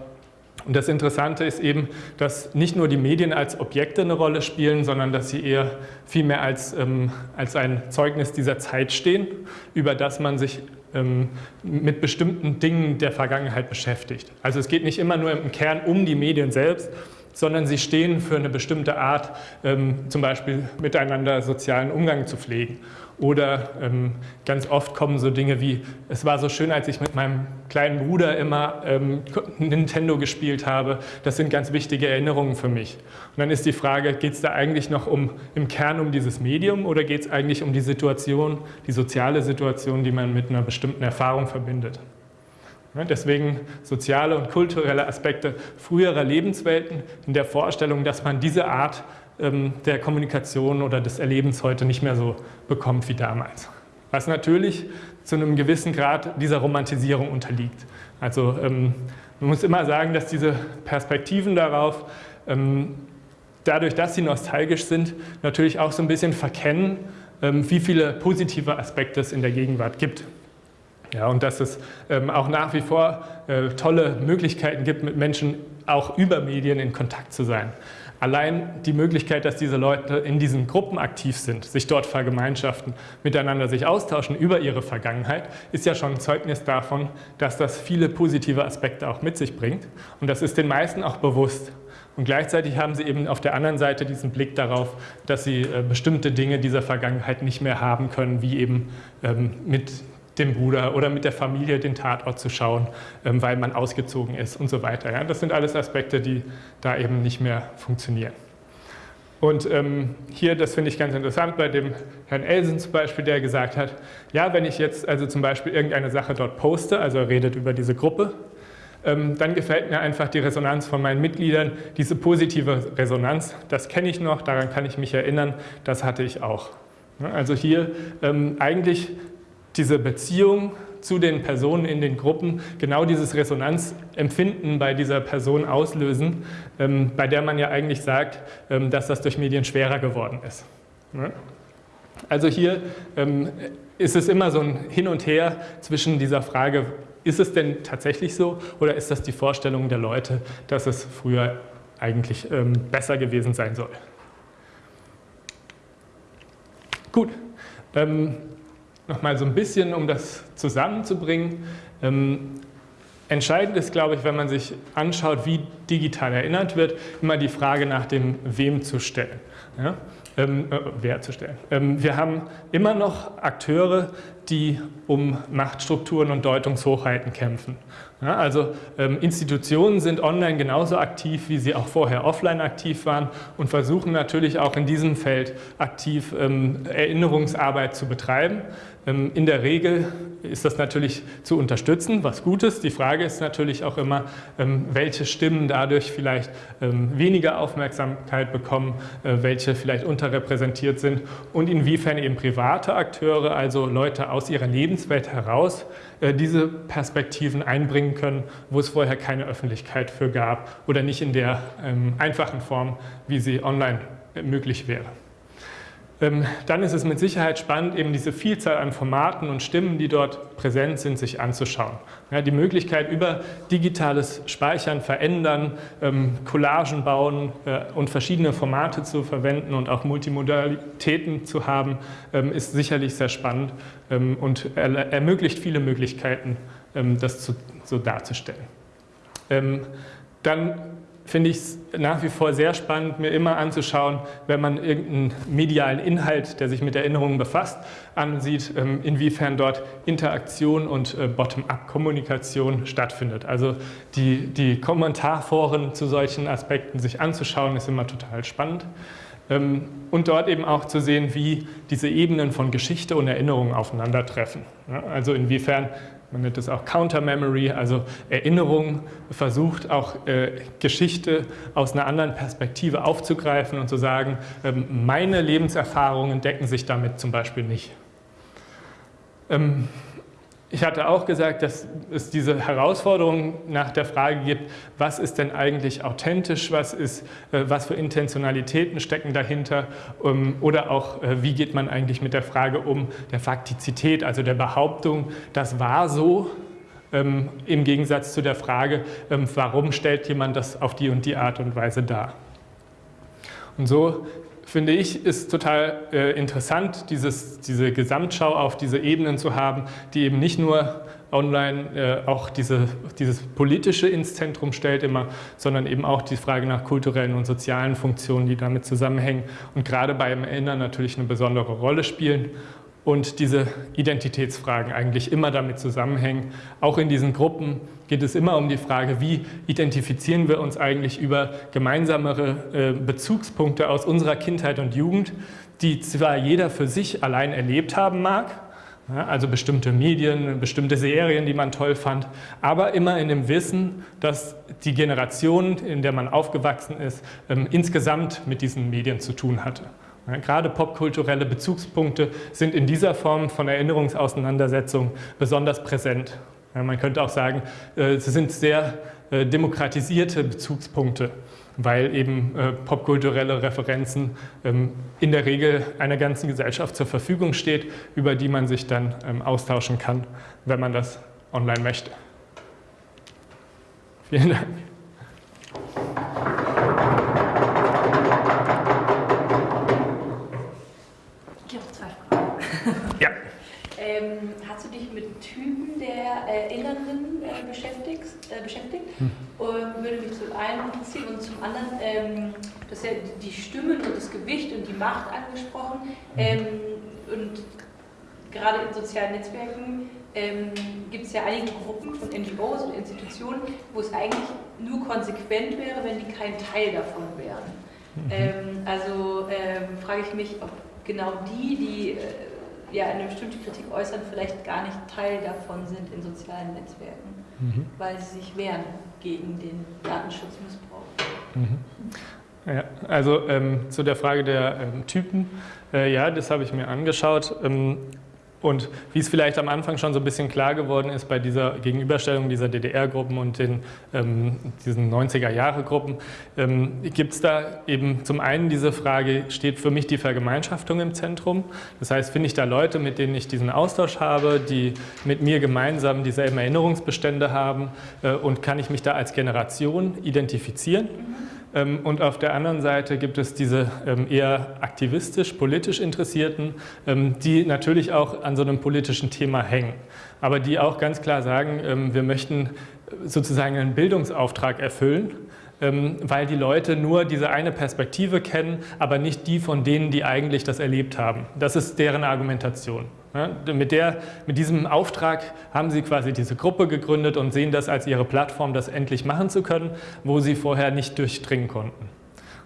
Und das Interessante ist eben, dass nicht nur die Medien als Objekte eine Rolle spielen, sondern dass sie eher vielmehr als, ähm, als ein Zeugnis dieser Zeit stehen, über das man sich ähm, mit bestimmten Dingen der Vergangenheit beschäftigt. Also es geht nicht immer nur im Kern um die Medien selbst, sondern sie stehen für eine bestimmte Art, ähm, zum Beispiel miteinander sozialen Umgang zu pflegen. Oder ähm, ganz oft kommen so Dinge wie, es war so schön, als ich mit meinem kleinen Bruder immer ähm, Nintendo gespielt habe. Das sind ganz wichtige Erinnerungen für mich. Und dann ist die Frage, geht es da eigentlich noch um, im Kern um dieses Medium oder geht es eigentlich um die Situation, die soziale Situation, die man mit einer bestimmten Erfahrung verbindet? Deswegen soziale und kulturelle Aspekte früherer Lebenswelten in der Vorstellung, dass man diese Art ähm, der Kommunikation oder des Erlebens heute nicht mehr so bekommt wie damals. Was natürlich zu einem gewissen Grad dieser Romantisierung unterliegt. Also ähm, man muss immer sagen, dass diese Perspektiven darauf, ähm, dadurch, dass sie nostalgisch sind, natürlich auch so ein bisschen verkennen, wie viele positive Aspekte es in der Gegenwart gibt. Ja, und dass es ähm, auch nach wie vor äh, tolle Möglichkeiten gibt, mit Menschen auch über Medien in Kontakt zu sein. Allein die Möglichkeit, dass diese Leute in diesen Gruppen aktiv sind, sich dort vergemeinschaften, miteinander sich austauschen über ihre Vergangenheit, ist ja schon ein Zeugnis davon, dass das viele positive Aspekte auch mit sich bringt. Und das ist den meisten auch bewusst. Und gleichzeitig haben sie eben auf der anderen Seite diesen Blick darauf, dass sie äh, bestimmte Dinge dieser Vergangenheit nicht mehr haben können, wie eben ähm, mit dem Bruder oder mit der Familie den Tatort zu schauen, ähm, weil man ausgezogen ist und so weiter. Das sind alles Aspekte, die da eben nicht mehr funktionieren. Und ähm, hier, das finde ich ganz interessant, bei dem Herrn Elsen zum Beispiel, der gesagt hat, ja, wenn ich jetzt also zum Beispiel irgendeine Sache dort poste, also er redet über diese Gruppe, ähm, dann gefällt mir einfach die Resonanz von meinen Mitgliedern, diese positive Resonanz, das kenne ich noch, daran kann ich mich erinnern, das hatte ich auch. Also hier ähm, eigentlich diese Beziehung zu den Personen in den Gruppen genau dieses Resonanzempfinden bei dieser Person auslösen, ähm, bei der man ja eigentlich sagt, ähm, dass das durch Medien schwerer geworden ist. Ne? Also hier ähm, ist es immer so ein Hin und Her zwischen dieser Frage, ist es denn tatsächlich so oder ist das die Vorstellung der Leute, dass es früher eigentlich besser gewesen sein soll? Gut, nochmal so ein bisschen, um das zusammenzubringen. Ähm, entscheidend ist, glaube ich, wenn man sich anschaut, wie digital erinnert wird, immer die Frage nach dem Wem zu stellen. Ja? ähm, äh, Wer zu stellen. Ähm, wir haben immer noch Akteure, die um Machtstrukturen und Deutungshochheiten kämpfen. Ja, also ähm, Institutionen sind online genauso aktiv, wie sie auch vorher offline aktiv waren und versuchen natürlich auch in diesem Feld aktiv ähm, Erinnerungsarbeit zu betreiben. Ähm, in der Regel ist das natürlich zu unterstützen, was gut ist. Die Frage ist natürlich auch immer, ähm, welche Stimmen dadurch vielleicht ähm, weniger Aufmerksamkeit bekommen, äh, welche vielleicht unterrepräsentiert sind und inwiefern eben private Akteure, also Leute aus ihrer Lebenswelt heraus, äh, diese Perspektiven einbringen können, wo es vorher keine Öffentlichkeit für gab oder nicht in der einfachen Form, wie sie online äh, möglich wäre. Ähm, dann ist es mit Sicherheit spannend, eben diese Vielzahl an Formaten und Stimmen, die dort präsent sind, sich anzuschauen. Ja, die Möglichkeit über digitales Speichern, Verändern, ähm, Collagen bauen äh, und verschiedene Formate zu verwenden und auch Multimodalitäten zu haben, ähm, ist sicherlich sehr spannend und er ermöglicht viele Möglichkeiten, das so darzustellen. Dann finde ich es nach wie vor sehr spannend, mir immer anzuschauen, wenn man irgendeinen medialen Inhalt, der sich mit Erinnerungen befasst, ansieht, ähm, inwiefern dort Interaktion und äh, Bottom-up-Kommunikation stattfindet. Also die, die Kommentarforen zu solchen Aspekten sich anzuschauen, ist immer total spannend. Ähm, und dort eben auch zu sehen, wie diese Ebenen von Geschichte und Erinnerung aufeinandertreffen. Also inwiefern man nennt es auch Counter Memory, also Erinnerung, versucht auch äh, Geschichte aus einer anderen Perspektive aufzugreifen und zu sagen, ähm, meine Lebenserfahrungen decken sich damit zum Beispiel nicht. Ähm, ich hatte auch gesagt, dass es diese Herausforderung nach der Frage gibt, was ist denn eigentlich authentisch, was, ist, äh, was für Intentionalitäten stecken dahinter ähm, oder auch, äh, wie geht man eigentlich mit der Frage um der Faktizität, also der Behauptung, das war so, ähm, im Gegensatz zu der Frage, ähm, warum stellt jemand das auf die und die Art und Weise dar. Und so finde ich, ist total äh, interessant, dieses, diese Gesamtschau auf diese Ebenen zu haben, die eben nicht nur online äh, auch diese, dieses Politische ins Zentrum stellt immer, sondern eben auch die Frage nach kulturellen und sozialen Funktionen, die damit zusammenhängen und gerade beim Erinnern natürlich eine besondere Rolle spielen und diese Identitätsfragen eigentlich immer damit zusammenhängen. Auch in diesen Gruppen geht es immer um die Frage, wie identifizieren wir uns eigentlich über gemeinsamere äh, Bezugspunkte aus unserer Kindheit und Jugend, die zwar jeder für sich allein erlebt haben mag, also bestimmte Medien, bestimmte Serien, die man toll fand, aber immer in dem Wissen, dass die Generation, in der man aufgewachsen ist, ähm, insgesamt mit diesen Medien zu tun hatte. Gerade popkulturelle Bezugspunkte sind in dieser Form von Erinnerungsauseinandersetzung besonders präsent. Man könnte auch sagen, äh, sie sind sehr äh, demokratisierte Bezugspunkte, weil eben äh, popkulturelle Referenzen ähm, in der Regel einer ganzen Gesellschaft zur Verfügung steht, über die man sich dann ähm, austauschen kann, wenn man das online möchte. Vielen Dank. Der Erinnernden äh, beschäftigt? Äh, beschäftigt? Hm. Und würde mich zum einen interessieren und zum anderen, ähm, du hast ja die Stimmen und das Gewicht und die Macht angesprochen. Hm. Ähm, und gerade in sozialen Netzwerken ähm, gibt es ja einige Gruppen von NGOs und Institutionen, wo es eigentlich nur konsequent wäre, wenn die kein Teil davon wären. Mhm. Ähm, also ähm, frage ich mich, ob genau die, die äh, ja, eine bestimmte Kritik äußern, vielleicht gar nicht Teil davon sind in sozialen Netzwerken, mhm. weil sie sich wehren gegen den Datenschutzmissbrauch. Mhm. Ja, also ähm, zu der Frage der ähm, Typen, äh, ja, das habe ich mir angeschaut. Ähm, Und wie es vielleicht am Anfang schon so ein bisschen klar geworden ist bei dieser Gegenüberstellung dieser DDR-Gruppen und den, ähm, diesen 90er-Jahre-Gruppen, ähm, gibt es da eben zum einen diese Frage, steht für mich die Vergemeinschaftung im Zentrum? Das heißt, finde ich da Leute, mit denen ich diesen Austausch habe, die mit mir gemeinsam dieselben Erinnerungsbestände haben äh, und kann ich mich da als Generation identifizieren? Ähm, und auf der anderen Seite gibt es diese ähm, eher aktivistisch, politisch Interessierten, ähm, die natürlich auch an so einem politischen Thema hängen, aber die auch ganz klar sagen, wir möchten sozusagen einen Bildungsauftrag erfüllen, weil die Leute nur diese eine Perspektive kennen, aber nicht die von denen, die eigentlich das erlebt haben. Das ist deren Argumentation. Mit, der, mit diesem Auftrag haben sie quasi diese Gruppe gegründet und sehen das als ihre Plattform, das endlich machen zu können, wo sie vorher nicht durchdringen konnten.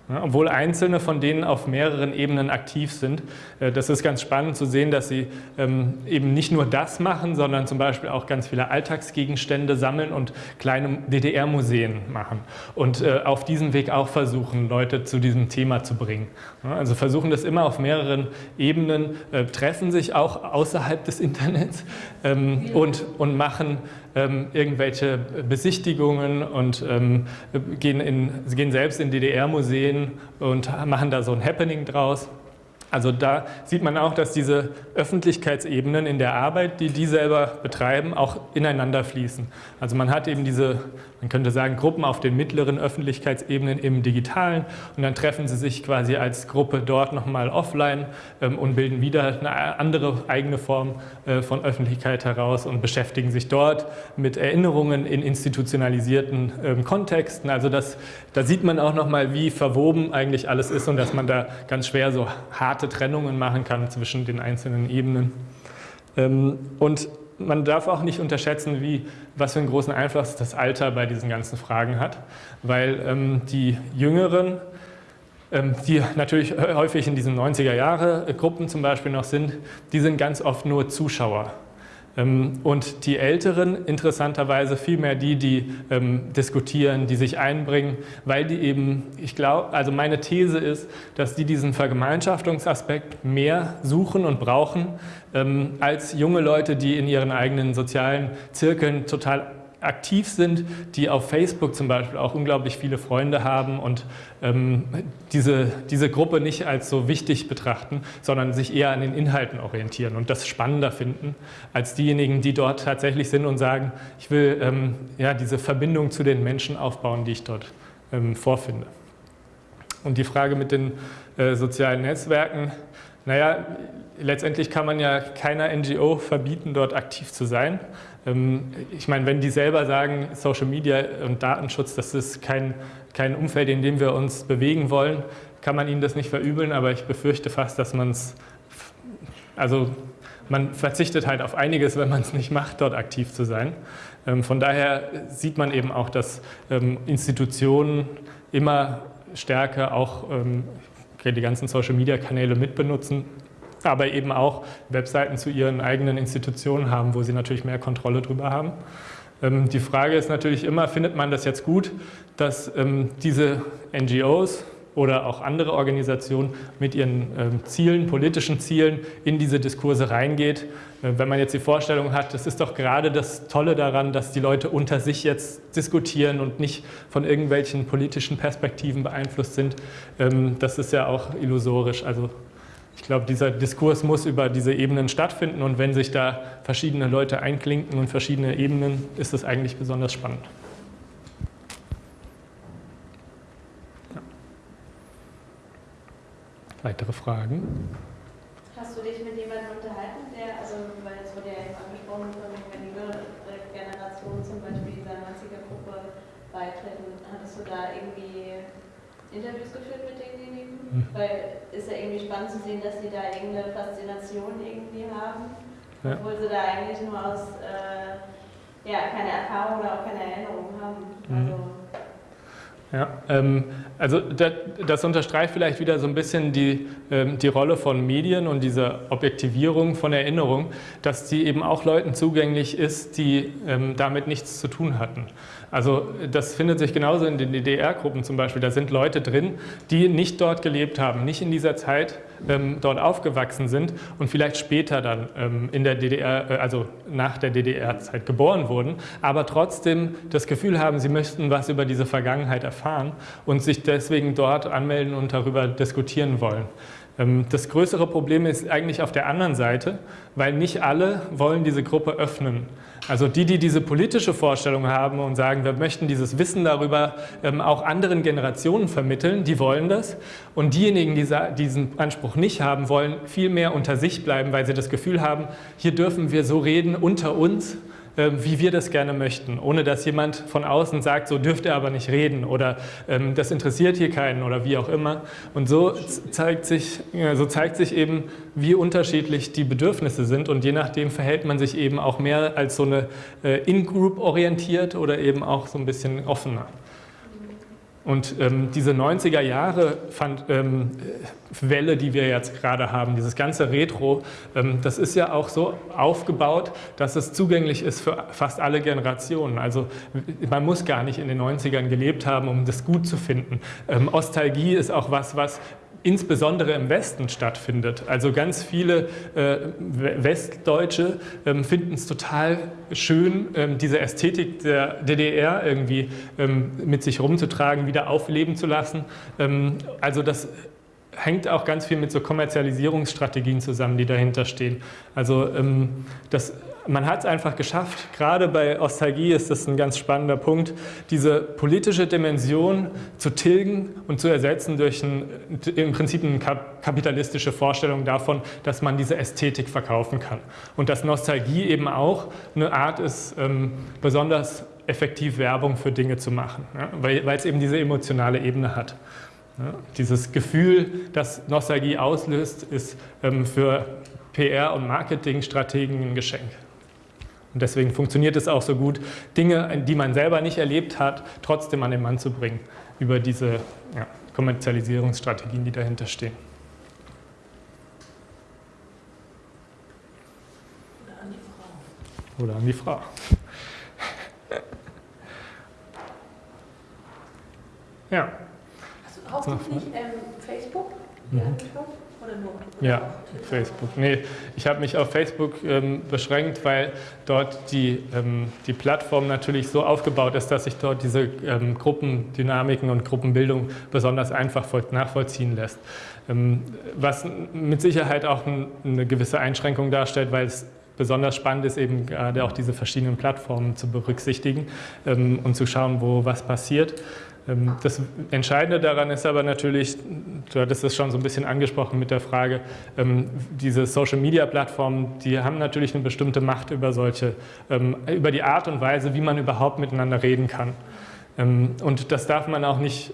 Obwohl einzelne von denen auf mehreren Ebenen aktiv sind. Äh, das ist ganz spannend zu sehen, dass sie ähm, eben nicht nur das machen, sondern zum Beispiel auch ganz viele Alltagsgegenstände sammeln und kleine DDR-Museen machen. Und äh, auf diesem Weg auch versuchen, Leute zu diesem Thema zu bringen. Also versuchen das immer auf mehreren Ebenen, äh, treffen sich auch außerhalb des Internets ähm, und, und machen ähm, irgendwelche Besichtigungen und ähm, gehen, in, gehen selbst in DDR-Museen und machen da so ein Happening draus. Also da sieht man auch, dass diese Öffentlichkeitsebenen in der Arbeit, die die selber betreiben, auch ineinander fließen. Also man hat eben diese, man könnte sagen, Gruppen auf den mittleren Öffentlichkeitsebenen im Digitalen und dann treffen sie sich quasi als Gruppe dort nochmal offline ähm, und bilden wieder eine andere eigene Form äh, von Öffentlichkeit heraus und beschäftigen sich dort mit Erinnerungen in institutionalisierten ähm, Kontexten. Also das, da sieht man auch nochmal, wie verwoben eigentlich alles ist und dass man da ganz schwer so harte Trennungen machen kann zwischen den einzelnen Ebenen. Ähm, und man darf auch nicht unterschätzen, wie, was für einen großen Einfluss das Alter bei diesen ganzen Fragen hat, weil ähm, die Jüngeren, ähm, die natürlich häufig in diesen 90er-Jahre-Gruppen zum Beispiel noch sind, die sind ganz oft nur Zuschauer. Ähm, und die Älteren interessanterweise vielmehr die, die ähm, diskutieren, die sich einbringen, weil die eben, ich glaube, also meine These ist, dass die diesen Vergemeinschaftungsaspekt mehr suchen und brauchen, ähm, als junge Leute, die in ihren eigenen sozialen Zirkeln total aktiv sind, die auf Facebook zum Beispiel auch unglaublich viele Freunde haben und ähm, diese, diese Gruppe nicht als so wichtig betrachten, sondern sich eher an den Inhalten orientieren und das spannender finden als diejenigen, die dort tatsächlich sind und sagen, ich will ähm, ja, diese Verbindung zu den Menschen aufbauen, die ich dort ähm, vorfinde. Und die Frage mit den äh, sozialen Netzwerken, naja, letztendlich kann man ja keiner NGO verbieten, dort aktiv zu sein. Ähm, ich meine, wenn die selber sagen, Social Media und Datenschutz, das ist kein, kein Umfeld, in dem wir uns bewegen wollen, kann man ihnen das nicht verübeln, aber ich befürchte fast, dass man es, also man verzichtet halt auf einiges, wenn man es nicht macht, dort aktiv zu sein. Ähm, von daher sieht man eben auch, dass ähm, Institutionen immer stärker auch die ganzen Social-Media-Kanäle mitbenutzen, aber eben auch Webseiten zu ihren eigenen Institutionen haben, wo sie natürlich mehr Kontrolle drüber haben. Ähm, die Frage ist natürlich immer, findet man das jetzt gut, dass ähm, diese NGOs oder auch andere Organisationen mit ihren ähm, Zielen, politischen Zielen in diese Diskurse reingeht. Äh, wenn man jetzt die Vorstellung hat, das ist doch gerade das Tolle daran, dass die Leute unter sich jetzt diskutieren und nicht von irgendwelchen politischen Perspektiven beeinflusst sind, das ist ja auch illusorisch. Also ich glaube, dieser Diskurs muss über diese Ebenen stattfinden und wenn sich da verschiedene Leute einklinken und verschiedene Ebenen, ist das eigentlich besonders spannend. Weitere Fragen? Hast du dich mit jemandem unterhalten, der, also weil jetzt wurde ja eben angesprochen, wenn die jüngere Generation zum Beispiel dieser 90er-Gruppe beitreten, hattest du da irgendwie Interviews geführt mit denjenigen? Mhm. Weil ist ja irgendwie spannend zu sehen, dass sie da irgendeine Faszination irgendwie haben, ja. obwohl sie da eigentlich nur aus, äh, ja, keine Erfahrung oder auch keine Erinnerung haben. Mhm. Also, ja, ähm, also das, das, unterstreicht vielleicht wieder so ein bisschen die, ähm, die Rolle von Medien und diese Objektivierung von Erinnerung, dass die eben auch Leuten zugänglich ist, die ähm, damit nichts zu tun hatten. Also das findet sich genauso in den DDR-Gruppen zum Beispiel. Da sind Leute drin, die nicht dort gelebt haben, nicht in dieser Zeit ähm, dort aufgewachsen sind und vielleicht später dann ähm, in der DDR, äh, also nach der DDR-Zeit geboren wurden, aber trotzdem das Gefühl haben, sie möchten was über diese Vergangenheit erfahren und sich deswegen dort anmelden und darüber diskutieren wollen. Ähm, das größere Problem ist eigentlich auf der anderen Seite, weil nicht alle wollen diese Gruppe öffnen. Also die, die diese politische Vorstellung haben und sagen, wir möchten dieses Wissen darüber ähm, auch anderen Generationen vermitteln, die wollen das. Und diejenigen, die diesen Anspruch nicht haben, wollen viel mehr unter sich bleiben, weil sie das Gefühl haben, hier dürfen wir so reden unter uns wie wir das gerne möchten, ohne dass jemand von außen sagt, so dürft ihr aber nicht reden oder ähm, das interessiert hier keinen oder wie auch immer. Und so zeigt, sich, so zeigt sich eben, wie unterschiedlich die Bedürfnisse sind und je nachdem verhält man sich eben auch mehr als so eine äh, In-Group orientiert oder eben auch so ein bisschen offener. Und ähm, diese 90er Jahre fand, ähm, Welle, die wir jetzt gerade haben, dieses ganze Retro, ähm, das ist ja auch so aufgebaut, dass es zugänglich ist für fast alle Generationen. Also man muss gar nicht in den 90ern gelebt haben, um das gut zu finden. Ähm, Ostalgie ist auch was, was insbesondere im Westen stattfindet. Also ganz viele äh, Westdeutsche ähm, finden es total schön, ähm, diese Ästhetik der DDR irgendwie ähm, mit sich rumzutragen, wieder aufleben zu lassen. Also das hängt auch ganz viel mit so Kommerzialisierungsstrategien zusammen, die dahinter stehen. Also das man hat es einfach geschafft, gerade bei Ostalgie ist das ein ganz spannender Punkt, diese politische Dimension zu tilgen und zu ersetzen durch ein, im Prinzip eine kapitalistische Vorstellung davon, dass man diese Ästhetik verkaufen kann. Und dass Nostalgie eben auch eine Art ist, ähm, besonders effektiv Werbung für Dinge zu machen, ja, weil, es eben diese emotionale Ebene hat. Ja, dieses Gefühl, das Nostalgie auslöst, ist ähm, für PR- und Marketingstrategen ein Geschenk. Und deswegen funktioniert es auch so gut, Dinge, die man selber nicht erlebt hat, trotzdem an den Mann zu bringen, über diese ja, Kommerzialisierungsstrategien, die dahinter stehen. Oder an die Frau. Oder an die Frau. *laughs* ja. Hast du hauptsächlich ähm, Facebook? Mhm. Oder nur? Ja, Facebook. Nee, ich habe mich auf Facebook ähm, beschränkt, weil dort die, ähm, die Plattform natürlich so aufgebaut ist, dass sich dort diese ähm, Gruppendynamiken und Gruppenbildung besonders einfach nachvollziehen lässt. Ähm, was mit Sicherheit auch ein, eine gewisse Einschränkung darstellt, weil es besonders spannend ist, eben gerade auch diese verschiedenen Plattformen zu berücksichtigen ähm, und zu schauen, wo was passiert. Ähm, das Entscheidende daran ist aber natürlich, du hattest es schon so ein bisschen angesprochen mit der Frage, ähm, diese Social-Media-Plattformen, die haben natürlich eine bestimmte Macht über solche, ähm, über die Art und Weise, wie man überhaupt miteinander reden kann. Und das darf man auch nicht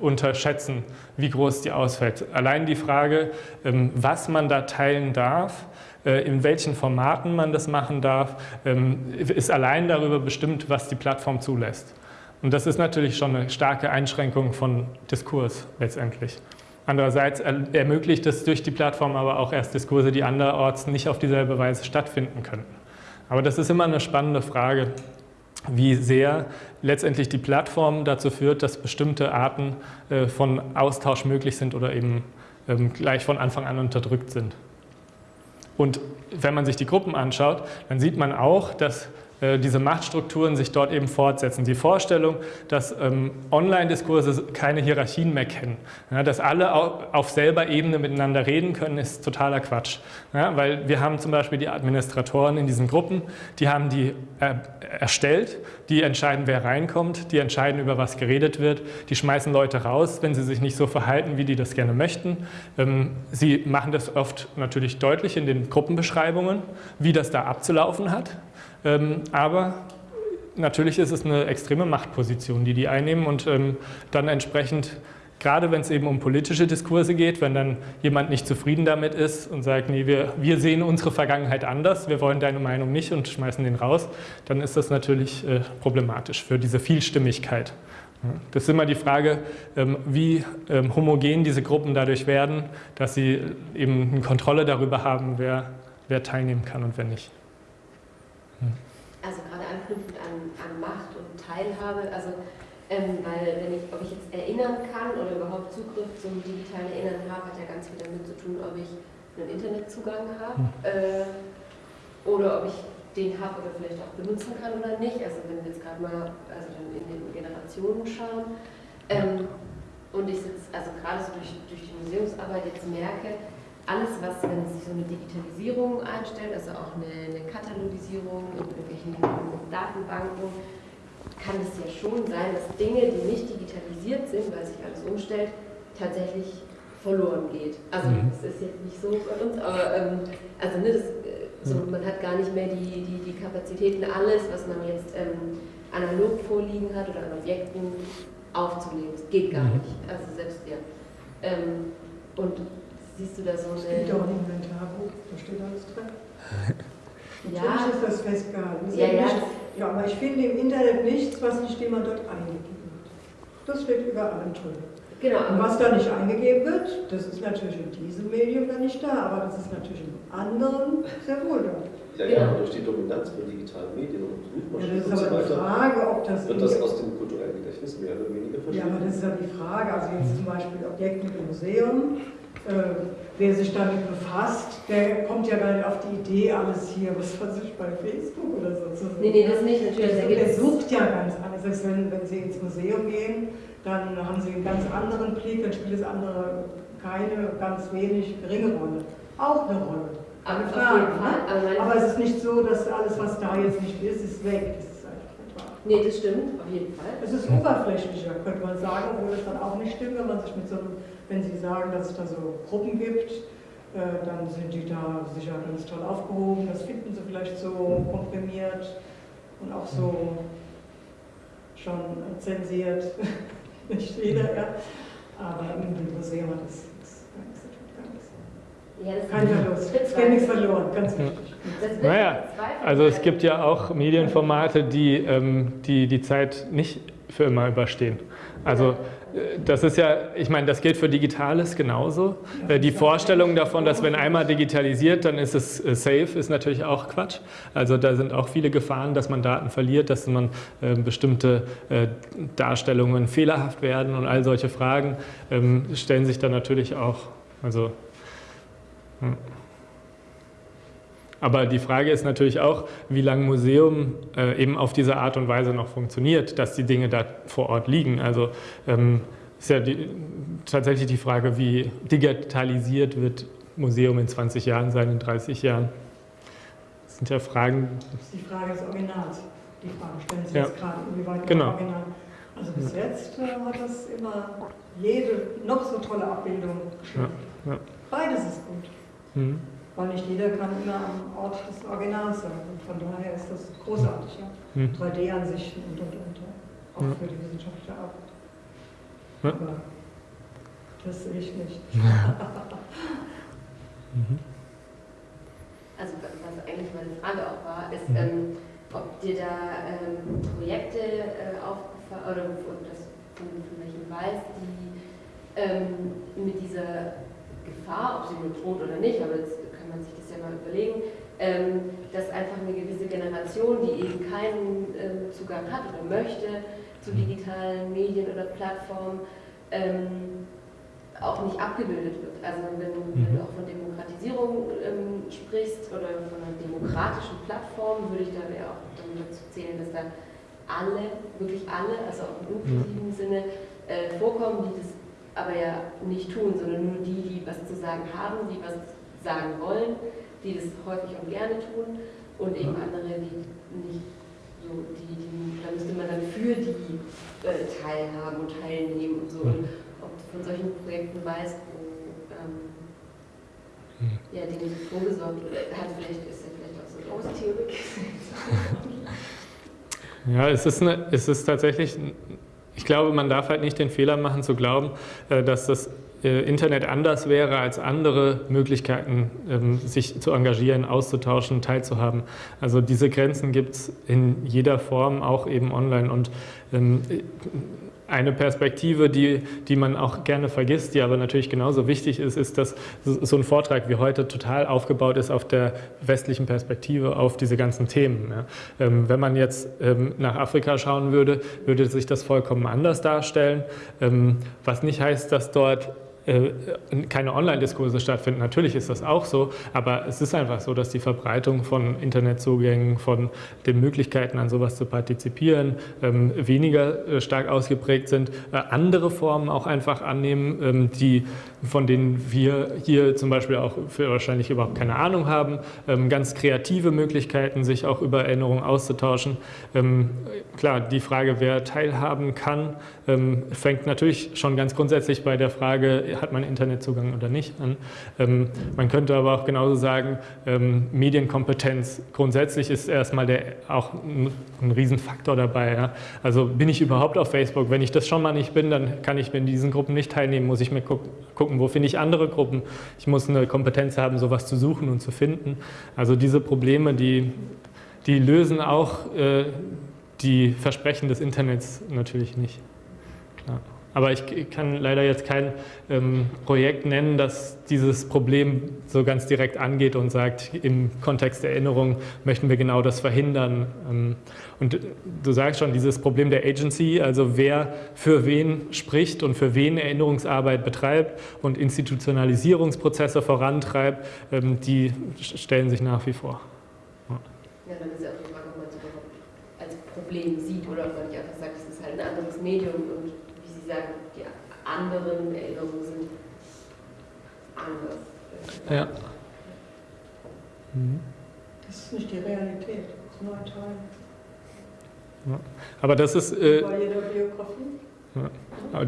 unterschätzen, wie groß die ausfällt. Allein die Frage, was man da teilen darf, äh, in welchen Formaten man das machen darf, ist allein darüber bestimmt, was die Plattform zulässt. Und das ist natürlich schon eine starke Einschränkung von Diskurs letztendlich. Andererseits ermöglicht es durch die Plattform aber auch erst Diskurse, die anderorts nicht auf dieselbe Weise stattfinden könnten. Aber das ist immer eine spannende Frage, wie sehr letztendlich die Plattform dazu führt, dass bestimmte Arten äh, von Austausch möglich sind oder eben ähm, gleich von Anfang an unterdrückt sind. Und wenn man sich die Gruppen anschaut, dann sieht man auch, dass diese Machtstrukturen sich dort eben fortsetzen. Die Vorstellung, dass ähm, Online-Diskurse keine Hierarchien mehr kennen, ja, dass alle auf selber Ebene miteinander reden können, ist totaler Quatsch. Ja, weil wir haben zum Beispiel die Administratoren in diesen Gruppen, die haben die äh, erstellt, die entscheiden, wer reinkommt, die entscheiden, über was geredet wird, die schmeißen Leute raus, wenn sie sich nicht so verhalten, wie die das gerne möchten. Ähm, sie machen das oft natürlich deutlich in den Gruppenbeschreibungen, wie das da abzulaufen hat. Ähm, aber natürlich ist es eine extreme Machtposition, die die einnehmen und ähm, dann entsprechend, gerade wenn es eben um politische Diskurse geht, wenn dann jemand nicht zufrieden damit ist und sagt, nee, wir, wir sehen unsere Vergangenheit anders, wir wollen deine Meinung nicht und schmeißen den raus, dann ist das natürlich äh, problematisch für diese Vielstimmigkeit. Das ist immer die Frage, ähm, wie homogen diese Gruppen dadurch werden, dass sie eben eine Kontrolle darüber haben, wer, wer teilnehmen kann und wer nicht. Anknüpfend an, an Macht und Teilhabe, also Ähm, weil wenn ich, ob ich jetzt erinnern kann oder überhaupt Zugriff zum digitalen Erinnern habe, hat ja ganz viel damit zu tun, ob ich einen Internetzugang habe hm. äh, oder ob ich den habe oder vielleicht auch benutzen kann oder nicht. Also wenn wir jetzt gerade mal also in den Generationen schauen. Ähm, und ich sitze, also gerade so durch, durch die Museumsarbeit jetzt merke, alles, was, wenn sich so eine Digitalisierung einstellt, also auch eine, eine Katalogisierung in irgendwelchen Datenbanken, kann es ja schon sein, dass Dinge, die nicht digitalisiert sind, weil sich alles umstellt, tatsächlich verloren geht. Also mhm. das ist jetzt nicht so bei uns, aber ähm, also ne, das, äh, so, mhm. man hat gar nicht mehr die, die, die Kapazitäten, alles, was man jetzt ähm, analog vorliegen hat oder an Objekten aufzunehmen. Das geht gar mhm. nicht. Also selbst ja. Ähm, und siehst du da so eine. Es gibt auch ein Inventarbuch, da steht alles drin. *laughs* Natürlich ja. ist das festgehalten. Das ja, ja. Nicht, ja, aber ich finde im Internet nichts, was nicht jemand dort eingegeben hat. Das steht überall drin. Genau. Und was da nicht eingegeben wird, das ist natürlich in diesem Medium dann nicht da, aber das ist natürlich in anderen sehr wohl da. Ja, ja, genau. durch die Dominanz von digitalen Medien und Suchmaschinen ja, das ist aber und so weiter Frage, ob das wird das aus dem kulturellen Gedächtnis mehr oder weniger verschwinden. Ja, aber das ist ja die Frage. Also jetzt zum Beispiel Objekte im Museum, wer sich damit befasst, der kommt ja gar nicht auf die Idee, alles hier, was weiß ich, bei Facebook oder so zu suchen. Nee, nee, das nicht, natürlich. Der, der sucht ja ganz anders. Wenn, wenn Sie ins Museum gehen, dann haben Sie einen ganz anderen Blick, dann spielt das andere keine ganz wenig geringe Rolle. Auch eine Rolle. Aber, Frage, ne? aber, es ist nicht so, dass alles, was da jetzt nicht ist, ist weg. Das ist einfach nicht wahr. Nee, das stimmt, auf jeden Fall. Es ist oberflächlicher, könnte man sagen, obwohl es dann auch nicht stimmt, wenn man sich mit so einem wenn Sie sagen, dass es da so Gruppen gibt, äh, dann sind die da sicher ganz toll aufgehoben. Das finden Sie vielleicht so komprimiert und auch so schon zensiert. *laughs* Nicht jeder, ja. Aber im Museum hat das ja, Kein Verlust. Es geht nichts verloren, ganz wichtig. Naja, also es gibt ja auch Medienformate, die, ähm, die die Zeit nicht für immer überstehen. Also das ist ja, ich meine, das gilt für Digitales genauso. Äh, die Vorstellung davon, dass wenn einmal digitalisiert, dann ist es äh, safe, ist natürlich auch Quatsch. Also da sind auch viele Gefahren, dass man Daten verliert, dass man äh, bestimmte Darstellungen fehlerhaft werden und all solche Fragen ähm, stellen sich dann natürlich auch. Also, hm. Aber die Frage ist natürlich auch, wie lange Museum äh, eben auf diese Art und Weise noch funktioniert, dass die Dinge da vor Ort liegen. Also ähm, ist ja die, tatsächlich die Frage, wie digitalisiert wird Museum in 20 Jahren sein, in 30 Jahren. Das sind ja Fragen. Das ist die Frage des Originals. Die Frage stellen Sie ja. jetzt gerade, inwieweit genau. Original. Also bis jetzt äh, hat das immer jede noch so tolle Abbildung. Ja. Ja. Beides ist gut. Mhm. Weil nicht jeder kann immer am Ort des Originals sein. Und von daher ist das großartig. Ja? Hm. 3D-Ansichten und und und. Auch ja. für die wissenschaftliche Arbeit. Ja. Aber das sehe ich nicht. *laughs* *laughs* mhm. Also was eigentlich meine Frage auch war, ist, mhm. ähm, ob dir da ähm, Projekte äh, aufgefallen oder das von, von welchen weiß, die ähm, mit dieser Gefahr, ob sie nur droht oder nicht, aber jetzt man sich das ja mal überlegen, ähm, dass einfach eine gewisse Generation, die eben keinen ähm, Zugang hat oder möchte zu mhm. digitalen Medien oder Plattformen, ähm, auch nicht abgebildet wird. Also wenn, mhm. wenn du auch von Demokratisierung ähm, sprichst oder von einer demokratischen Plattform, würde ich da ja auch dazu zählen, dass da alle, wirklich alle, also auch im inklusiven mhm. Sinne, äh, vorkommen, die das aber ja nicht tun, sondern nur die, die was zu sagen haben, die was sagen wollen, die das häufig und gerne tun und eben andere, die nicht so, die, die, da müsste man dann für die äh, teilhaben und teilnehmen und so. Und ob du von solchen Projekten weißt, wo ähm, hm. ja, so vorgesorgt oder hat vielleicht, ist ja vielleicht auch so eine Großtheorie. Ja, es ist, eine, es ist tatsächlich, ich glaube, man darf halt nicht den Fehler machen zu glauben, äh, dass das Internet anders wäre als andere Möglichkeiten, ähm, sich zu engagieren, auszutauschen, teilzuhaben. Also diese Grenzen gibt es in jeder Form, auch eben online. Und ähm, eine Perspektive, die, die man auch gerne vergisst, die aber natürlich genauso wichtig ist, ist, dass so ein Vortrag wie heute total aufgebaut ist auf der westlichen Perspektive auf diese ganzen Themen. Ähm, wenn man jetzt nach Afrika schauen würde, würde sich das vollkommen anders darstellen, was nicht heißt, dass dort äh, keine Online-Diskurse stattfinden. Natürlich ist das auch so, aber es ist einfach so, dass die Verbreitung von Internetzugängen, von den Möglichkeiten an sowas zu partizipieren, ähm, weniger äh, stark ausgeprägt sind, äh, andere Formen auch einfach annehmen, ähm, die, von denen wir hier zum Beispiel auch wahrscheinlich überhaupt keine Ahnung haben, ähm, ganz kreative Möglichkeiten, sich auch über Erinnerungen auszutauschen. Klar, die Frage, wer teilhaben kann, fängt natürlich schon ganz grundsätzlich bei der Frage, hat man Internetzugang oder nicht an. Ähm, man könnte aber auch genauso sagen, ähm, Medienkompetenz grundsätzlich ist erstmal der, auch ein, Riesenfaktor dabei. Also bin ich überhaupt auf Facebook? Wenn ich das schon mal nicht bin, dann kann ich in diesen Gruppen nicht teilnehmen, muss ich mir gucken, gucken wo finde ich andere Gruppen. Ich muss eine Kompetenz haben, sowas zu suchen und zu finden. Also diese Probleme, die, die lösen auch äh, die Versprechen des Internets natürlich nicht. Ja. Aber ich kann leider jetzt kein ähm, Projekt nennen, das dieses Problem so ganz direkt angeht und sagt, im Kontext der Erinnerung möchten wir genau das verhindern. Ähm, und du sagst schon, dieses Problem der Agency, also wer für wen spricht und für wen Erinnerungsarbeit betreibt und Institutionalisierungsprozesse vorantreibt, ähm, die stellen sich nach wie vor. Ja, dann ist ja auch die Frage, ob man es überhaupt als Problem sieht oder ob man nicht einfach sagt, es ist halt ein anderes Medium und Sie sagen, die anderen Erinnerungen sind anders. Ja. Mhm. Das ist nicht die Realität, das ist nur ein Teil. Ja. Aber das ist. Äh, Bei jeder Biografie. Ja.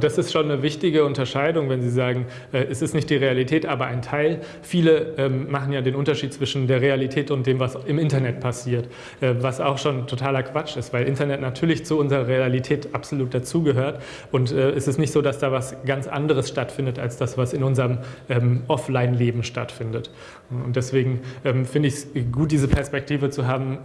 Das ist schon eine wichtige Unterscheidung, wenn Sie sagen, äh, es ist nicht die Realität, aber ein Teil. Viele ähm, machen ja den Unterschied zwischen der Realität und dem, was im Internet passiert, äh, was auch schon totaler Quatsch ist, weil Internet natürlich zu unserer Realität absolut dazugehört. Und äh, es ist nicht so, dass da was ganz anderes stattfindet, als das, was in unserem ähm, Offline-Leben stattfindet. Und deswegen ähm, finde ich es gut, diese Perspektive zu haben,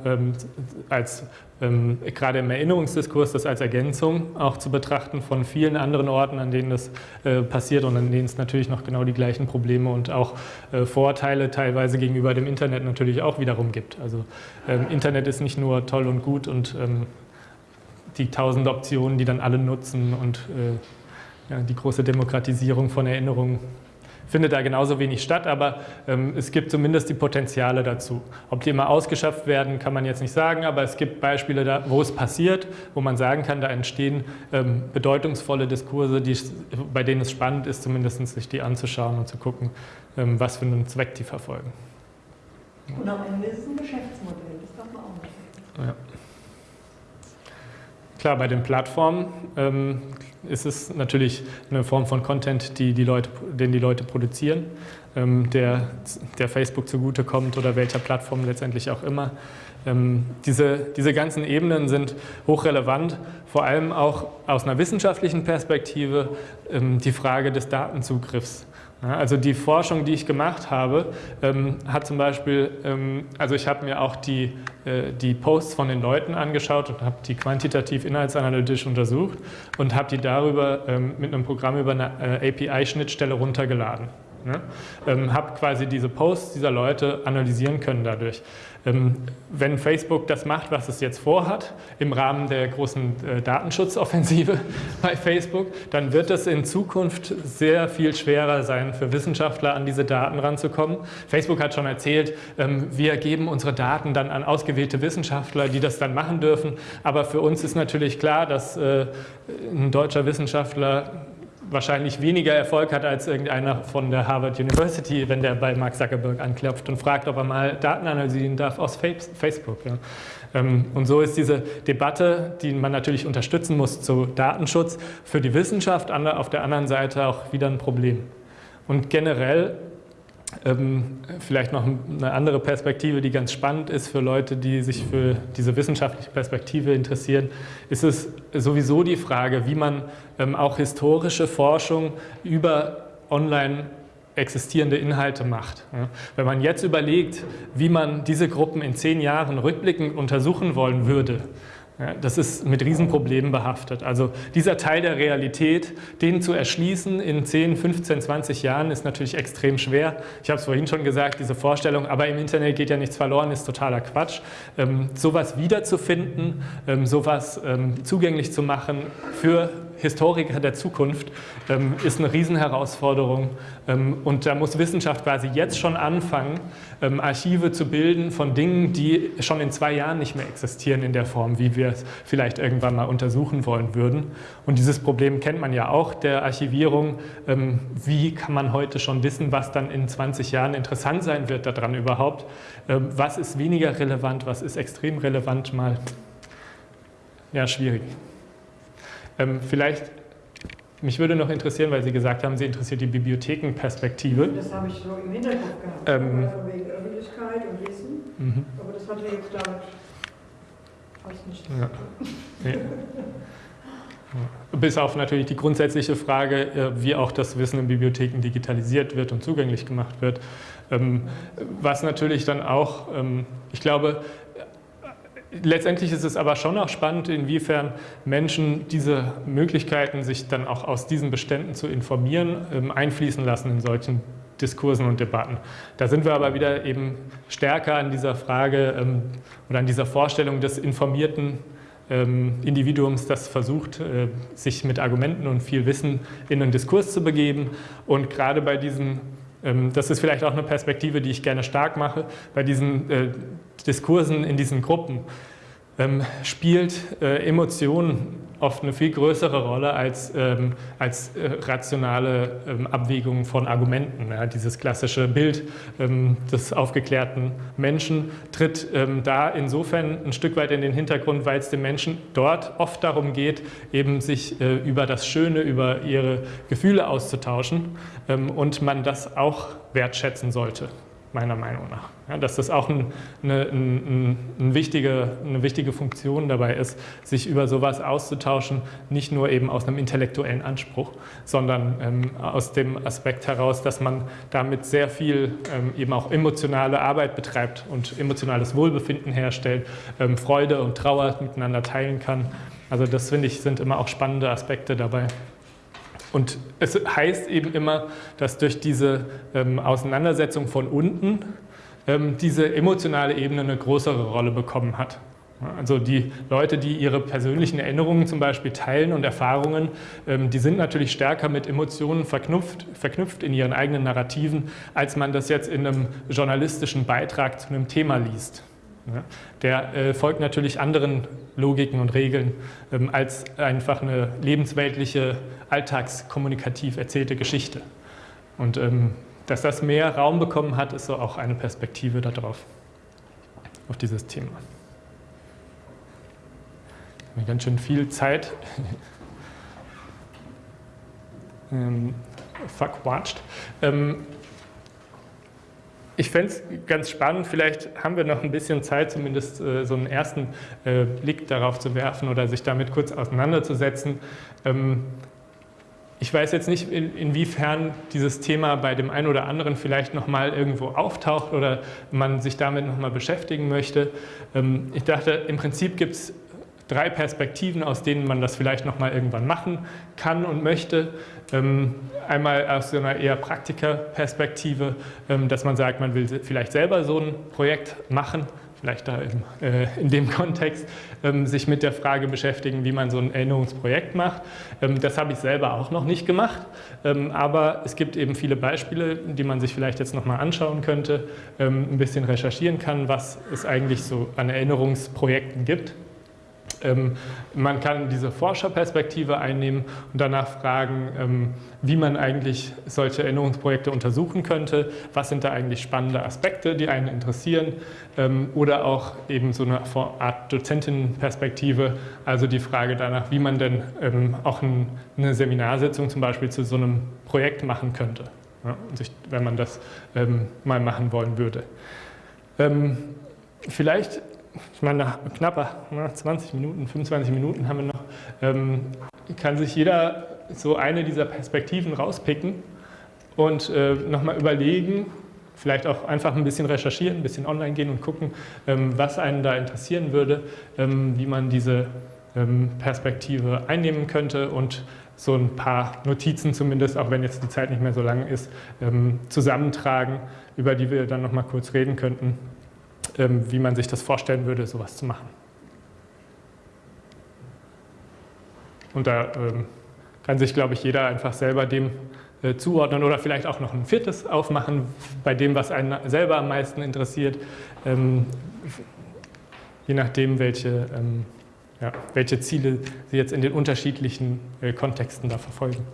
als gerade im Erinnerungsdiskurs das als Ergänzung auch zu betrachten von vielen anderen Orten, an denen das äh, passiert und an denen es natürlich noch genau die gleichen Probleme und auch äh, Vorteile teilweise gegenüber dem Internet natürlich auch wiederum gibt. Also ähm, Internet ist nicht nur toll und gut und ähm, die tausend Optionen, die dann alle nutzen und äh, ja, die große Demokratisierung von Erinnerungen findet da genauso wenig statt, aber ähm, es gibt zumindest die Potenziale dazu. Ob die immer ausgeschöpft werden, kann man jetzt nicht sagen, aber es gibt Beispiele, da, wo es passiert, wo man sagen kann, da entstehen ähm, bedeutungsvolle Diskurse, die, bei denen es spannend ist, zumindest sich die anzuschauen und zu gucken, ähm, was für einen Zweck die verfolgen. Und am Ende ist es ein Geschäftsmodell, das darf man auch nicht. Ja. Klar, bei den Plattformen ähm, ist es natürlich eine Form von Content, die die Leute, den die Leute produzieren, ähm, der, der Facebook zugutekommt oder welcher Plattform letztendlich auch immer. Ähm, diese, diese ganzen Ebenen sind hochrelevant, vor allem auch aus einer wissenschaftlichen Perspektive ähm, die Frage des Datenzugriffs. Also die Forschung, die ich gemacht habe, ähm, hat zum Beispiel, ähm, also ich habe mir auch die, äh, die Posts von den Leuten angeschaut und habe die quantitativ inhaltsanalytisch untersucht und habe die darüber ähm, mit einem Programm über eine äh, API-Schnittstelle runtergeladen. Ne? Ähm, habe quasi diese Posts dieser Leute analysieren können dadurch. Ähm, wenn Facebook das macht, was es jetzt vorhat, im Rahmen der großen äh, Datenschutzoffensive *laughs* bei Facebook, dann wird es in Zukunft sehr viel schwerer sein, für Wissenschaftler an diese Daten ranzukommen. Facebook hat schon erzählt, ähm, wir geben unsere Daten dann an ausgewählte Wissenschaftler, die das dann machen dürfen. Aber für uns ist natürlich klar, dass äh, ein deutscher Wissenschaftler wahrscheinlich weniger Erfolg hat als irgendeiner von der Harvard University, wenn der bei Mark Zuckerberg anklopft und fragt, ob er mal Daten analysieren darf aus Facebook. Ja. Ähm, und so ist diese Debatte, die man natürlich unterstützen muss zu Datenschutz, für die Wissenschaft auf der anderen Seite auch wieder ein Problem. Und generell vielleicht noch eine andere Perspektive, die ganz spannend ist für Leute, die sich für diese wissenschaftliche Perspektive interessieren, ist es sowieso die Frage, wie man ähm, auch historische Forschung über online existierende Inhalte macht. Wenn man jetzt überlegt, wie man diese Gruppen in zehn Jahren rückblickend untersuchen wollen würde, Ja, das ist mit Riesenproblemen behaftet. Also dieser Teil der Realität, den zu erschließen in 10, 15, 20 Jahren, ist natürlich extrem schwer. Ich habe es vorhin schon gesagt, diese Vorstellung, aber im Internet geht ja nichts verloren, ist totaler Quatsch. Ähm, sowas wiederzufinden, ähm, sowas ähm, zugänglich zu machen für Historiker der Zukunft ähm, ist eine Riesenherausforderung. Ähm, und da muss Wissenschaft quasi jetzt schon anfangen, ähm, Archive zu bilden von Dingen, die schon in zwei Jahren nicht mehr existieren in der Form, wie wir es vielleicht irgendwann mal untersuchen wollen würden. Und dieses Problem kennt man ja auch der Archivierung. Ähm, wie kann man heute schon wissen, was dann in 20 Jahren interessant sein wird daran überhaupt? Ähm, was ist weniger relevant, was ist extrem relevant mal? Ja, schwierig. Ähm, vielleicht, mich würde noch interessieren, weil Sie gesagt haben, Sie interessiert die Bibliothekenperspektive. Das habe ich so im Hinterkopf gehabt, ähm, wegen Öffentlichkeit und Wissen, mhm. aber das hat ja jetzt damit fast ja. tun. Ja. Bis auf natürlich die grundsätzliche Frage, äh, wie auch das Wissen in Bibliotheken digitalisiert wird und zugänglich gemacht wird. Ähm, was natürlich dann auch, ähm, ich glaube, Letztendlich ist es aber schon auch spannend, inwiefern Menschen diese Möglichkeiten, sich dann auch aus diesen Beständen zu informieren, ähm, einfließen lassen in solchen Diskursen und Debatten. Da sind wir aber wieder eben stärker an dieser Frage ähm, oder an dieser Vorstellung des informierten ähm, Individuums, das versucht, äh, sich mit Argumenten und viel Wissen in einen Diskurs zu begeben. Und gerade bei diesen das ist vielleicht auch eine Perspektive, die ich gerne stark mache, bei diesen äh, Diskursen in diesen Gruppen ähm, spielt äh, Emotionen oft eine viel größere Rolle als, ähm, als äh, rationale ähm, Abwägungen von Argumenten. Ja, dieses klassische Bild ähm, des aufgeklärten Menschen tritt ähm, da insofern ein Stück weit in den Hintergrund, weil es dem Menschen dort oft darum geht, eben sich äh, über das Schöne, über ihre Gefühle auszutauschen ähm, und man das auch wertschätzen sollte meiner Meinung nach. Ja, dass das auch ein, eine, ein, ein wichtige, eine wichtige Funktion dabei ist, sich über sowas auszutauschen, nicht nur eben aus einem intellektuellen Anspruch, sondern ähm, aus dem Aspekt heraus, dass man damit sehr viel ähm, eben auch emotionale Arbeit betreibt und emotionales Wohlbefinden herstellt, ähm, Freude und Trauer miteinander teilen kann. Also das finde ich sind immer auch spannende Aspekte dabei. Und es heißt eben immer, dass durch diese ähm, Auseinandersetzung von unten ähm, diese emotionale Ebene eine größere Rolle bekommen hat. Also die Leute, die ihre persönlichen Erinnerungen zum Beispiel teilen und Erfahrungen, ähm, die sind natürlich stärker mit Emotionen verknüpft, verknüpft in ihren eigenen Narrativen, als man das jetzt in einem journalistischen Beitrag zu einem Thema liest. Der äh, folgt natürlich anderen Logiken und Regeln ähm, als einfach eine lebensweltliche, alltagskommunikativ erzählte Geschichte. Und ähm, dass das mehr Raum bekommen hat, ist so auch eine Perspektive darauf, auf dieses Thema. Ganz schön viel Zeit *laughs* ähm, verquatscht. Ähm, ich fände es ganz spannend, vielleicht haben wir noch ein bisschen Zeit, zumindest äh, so einen ersten äh, Blick darauf zu werfen oder sich damit kurz auseinanderzusetzen. Ähm, ich weiß jetzt nicht, in, inwiefern dieses Thema bei dem einen oder anderen vielleicht nochmal irgendwo auftaucht oder man sich damit nochmal beschäftigen möchte. Ähm, ich dachte, im Prinzip gibt es drei Perspektiven, aus denen man das vielleicht nochmal irgendwann machen kann und möchte. Ähm, einmal aus so einer eher Praktikerperspektive, ähm, dass man sagt, man will vielleicht selber so ein Projekt machen, vielleicht da in, äh, in dem Kontext, ähm, sich mit der Frage beschäftigen, wie man so ein Erinnerungsprojekt macht. das habe ich selber auch noch nicht gemacht, aber es gibt eben viele Beispiele, die man sich vielleicht jetzt nochmal anschauen könnte, ein bisschen recherchieren kann, was es eigentlich so an Erinnerungsprojekten gibt. Ähm, man kann diese Forscherperspektive einnehmen und danach fragen, ähm, wie man eigentlich solche Erinnerungsprojekte untersuchen könnte, was sind da eigentlich spannende Aspekte, die einen interessieren? Ähm, oder auch eben so eine Art Dozentinnenperspektive, also die Frage danach, wie man denn auch eine Seminarsitzung zum Beispiel zu so einem Projekt machen könnte, wenn man das mal machen wollen würde. Vielleicht ich meine, nach knapper 20 Minuten, 25 Minuten haben wir noch, ähm, kann sich jeder so eine dieser Perspektiven rauspicken und äh, nochmal überlegen, vielleicht auch einfach ein bisschen recherchieren, ein bisschen online gehen und gucken, ähm, was einen da interessieren würde, ähm, wie man diese ähm, Perspektive einnehmen könnte und so ein paar Notizen zumindest, auch wenn jetzt die Zeit nicht mehr so lang ist, ähm, zusammentragen, über die wir dann nochmal kurz reden könnten, ähm, wie man sich das vorstellen würde, sowas zu machen. Und da ähm, kann sich, glaube ich, jeder einfach selber dem äh, zuordnen oder vielleicht auch noch ein viertes aufmachen, bei dem, was einen selber am meisten interessiert, ähm, je nachdem, welche, ja, welche Ziele Sie jetzt in den unterschiedlichen äh, Kontexten da verfolgen.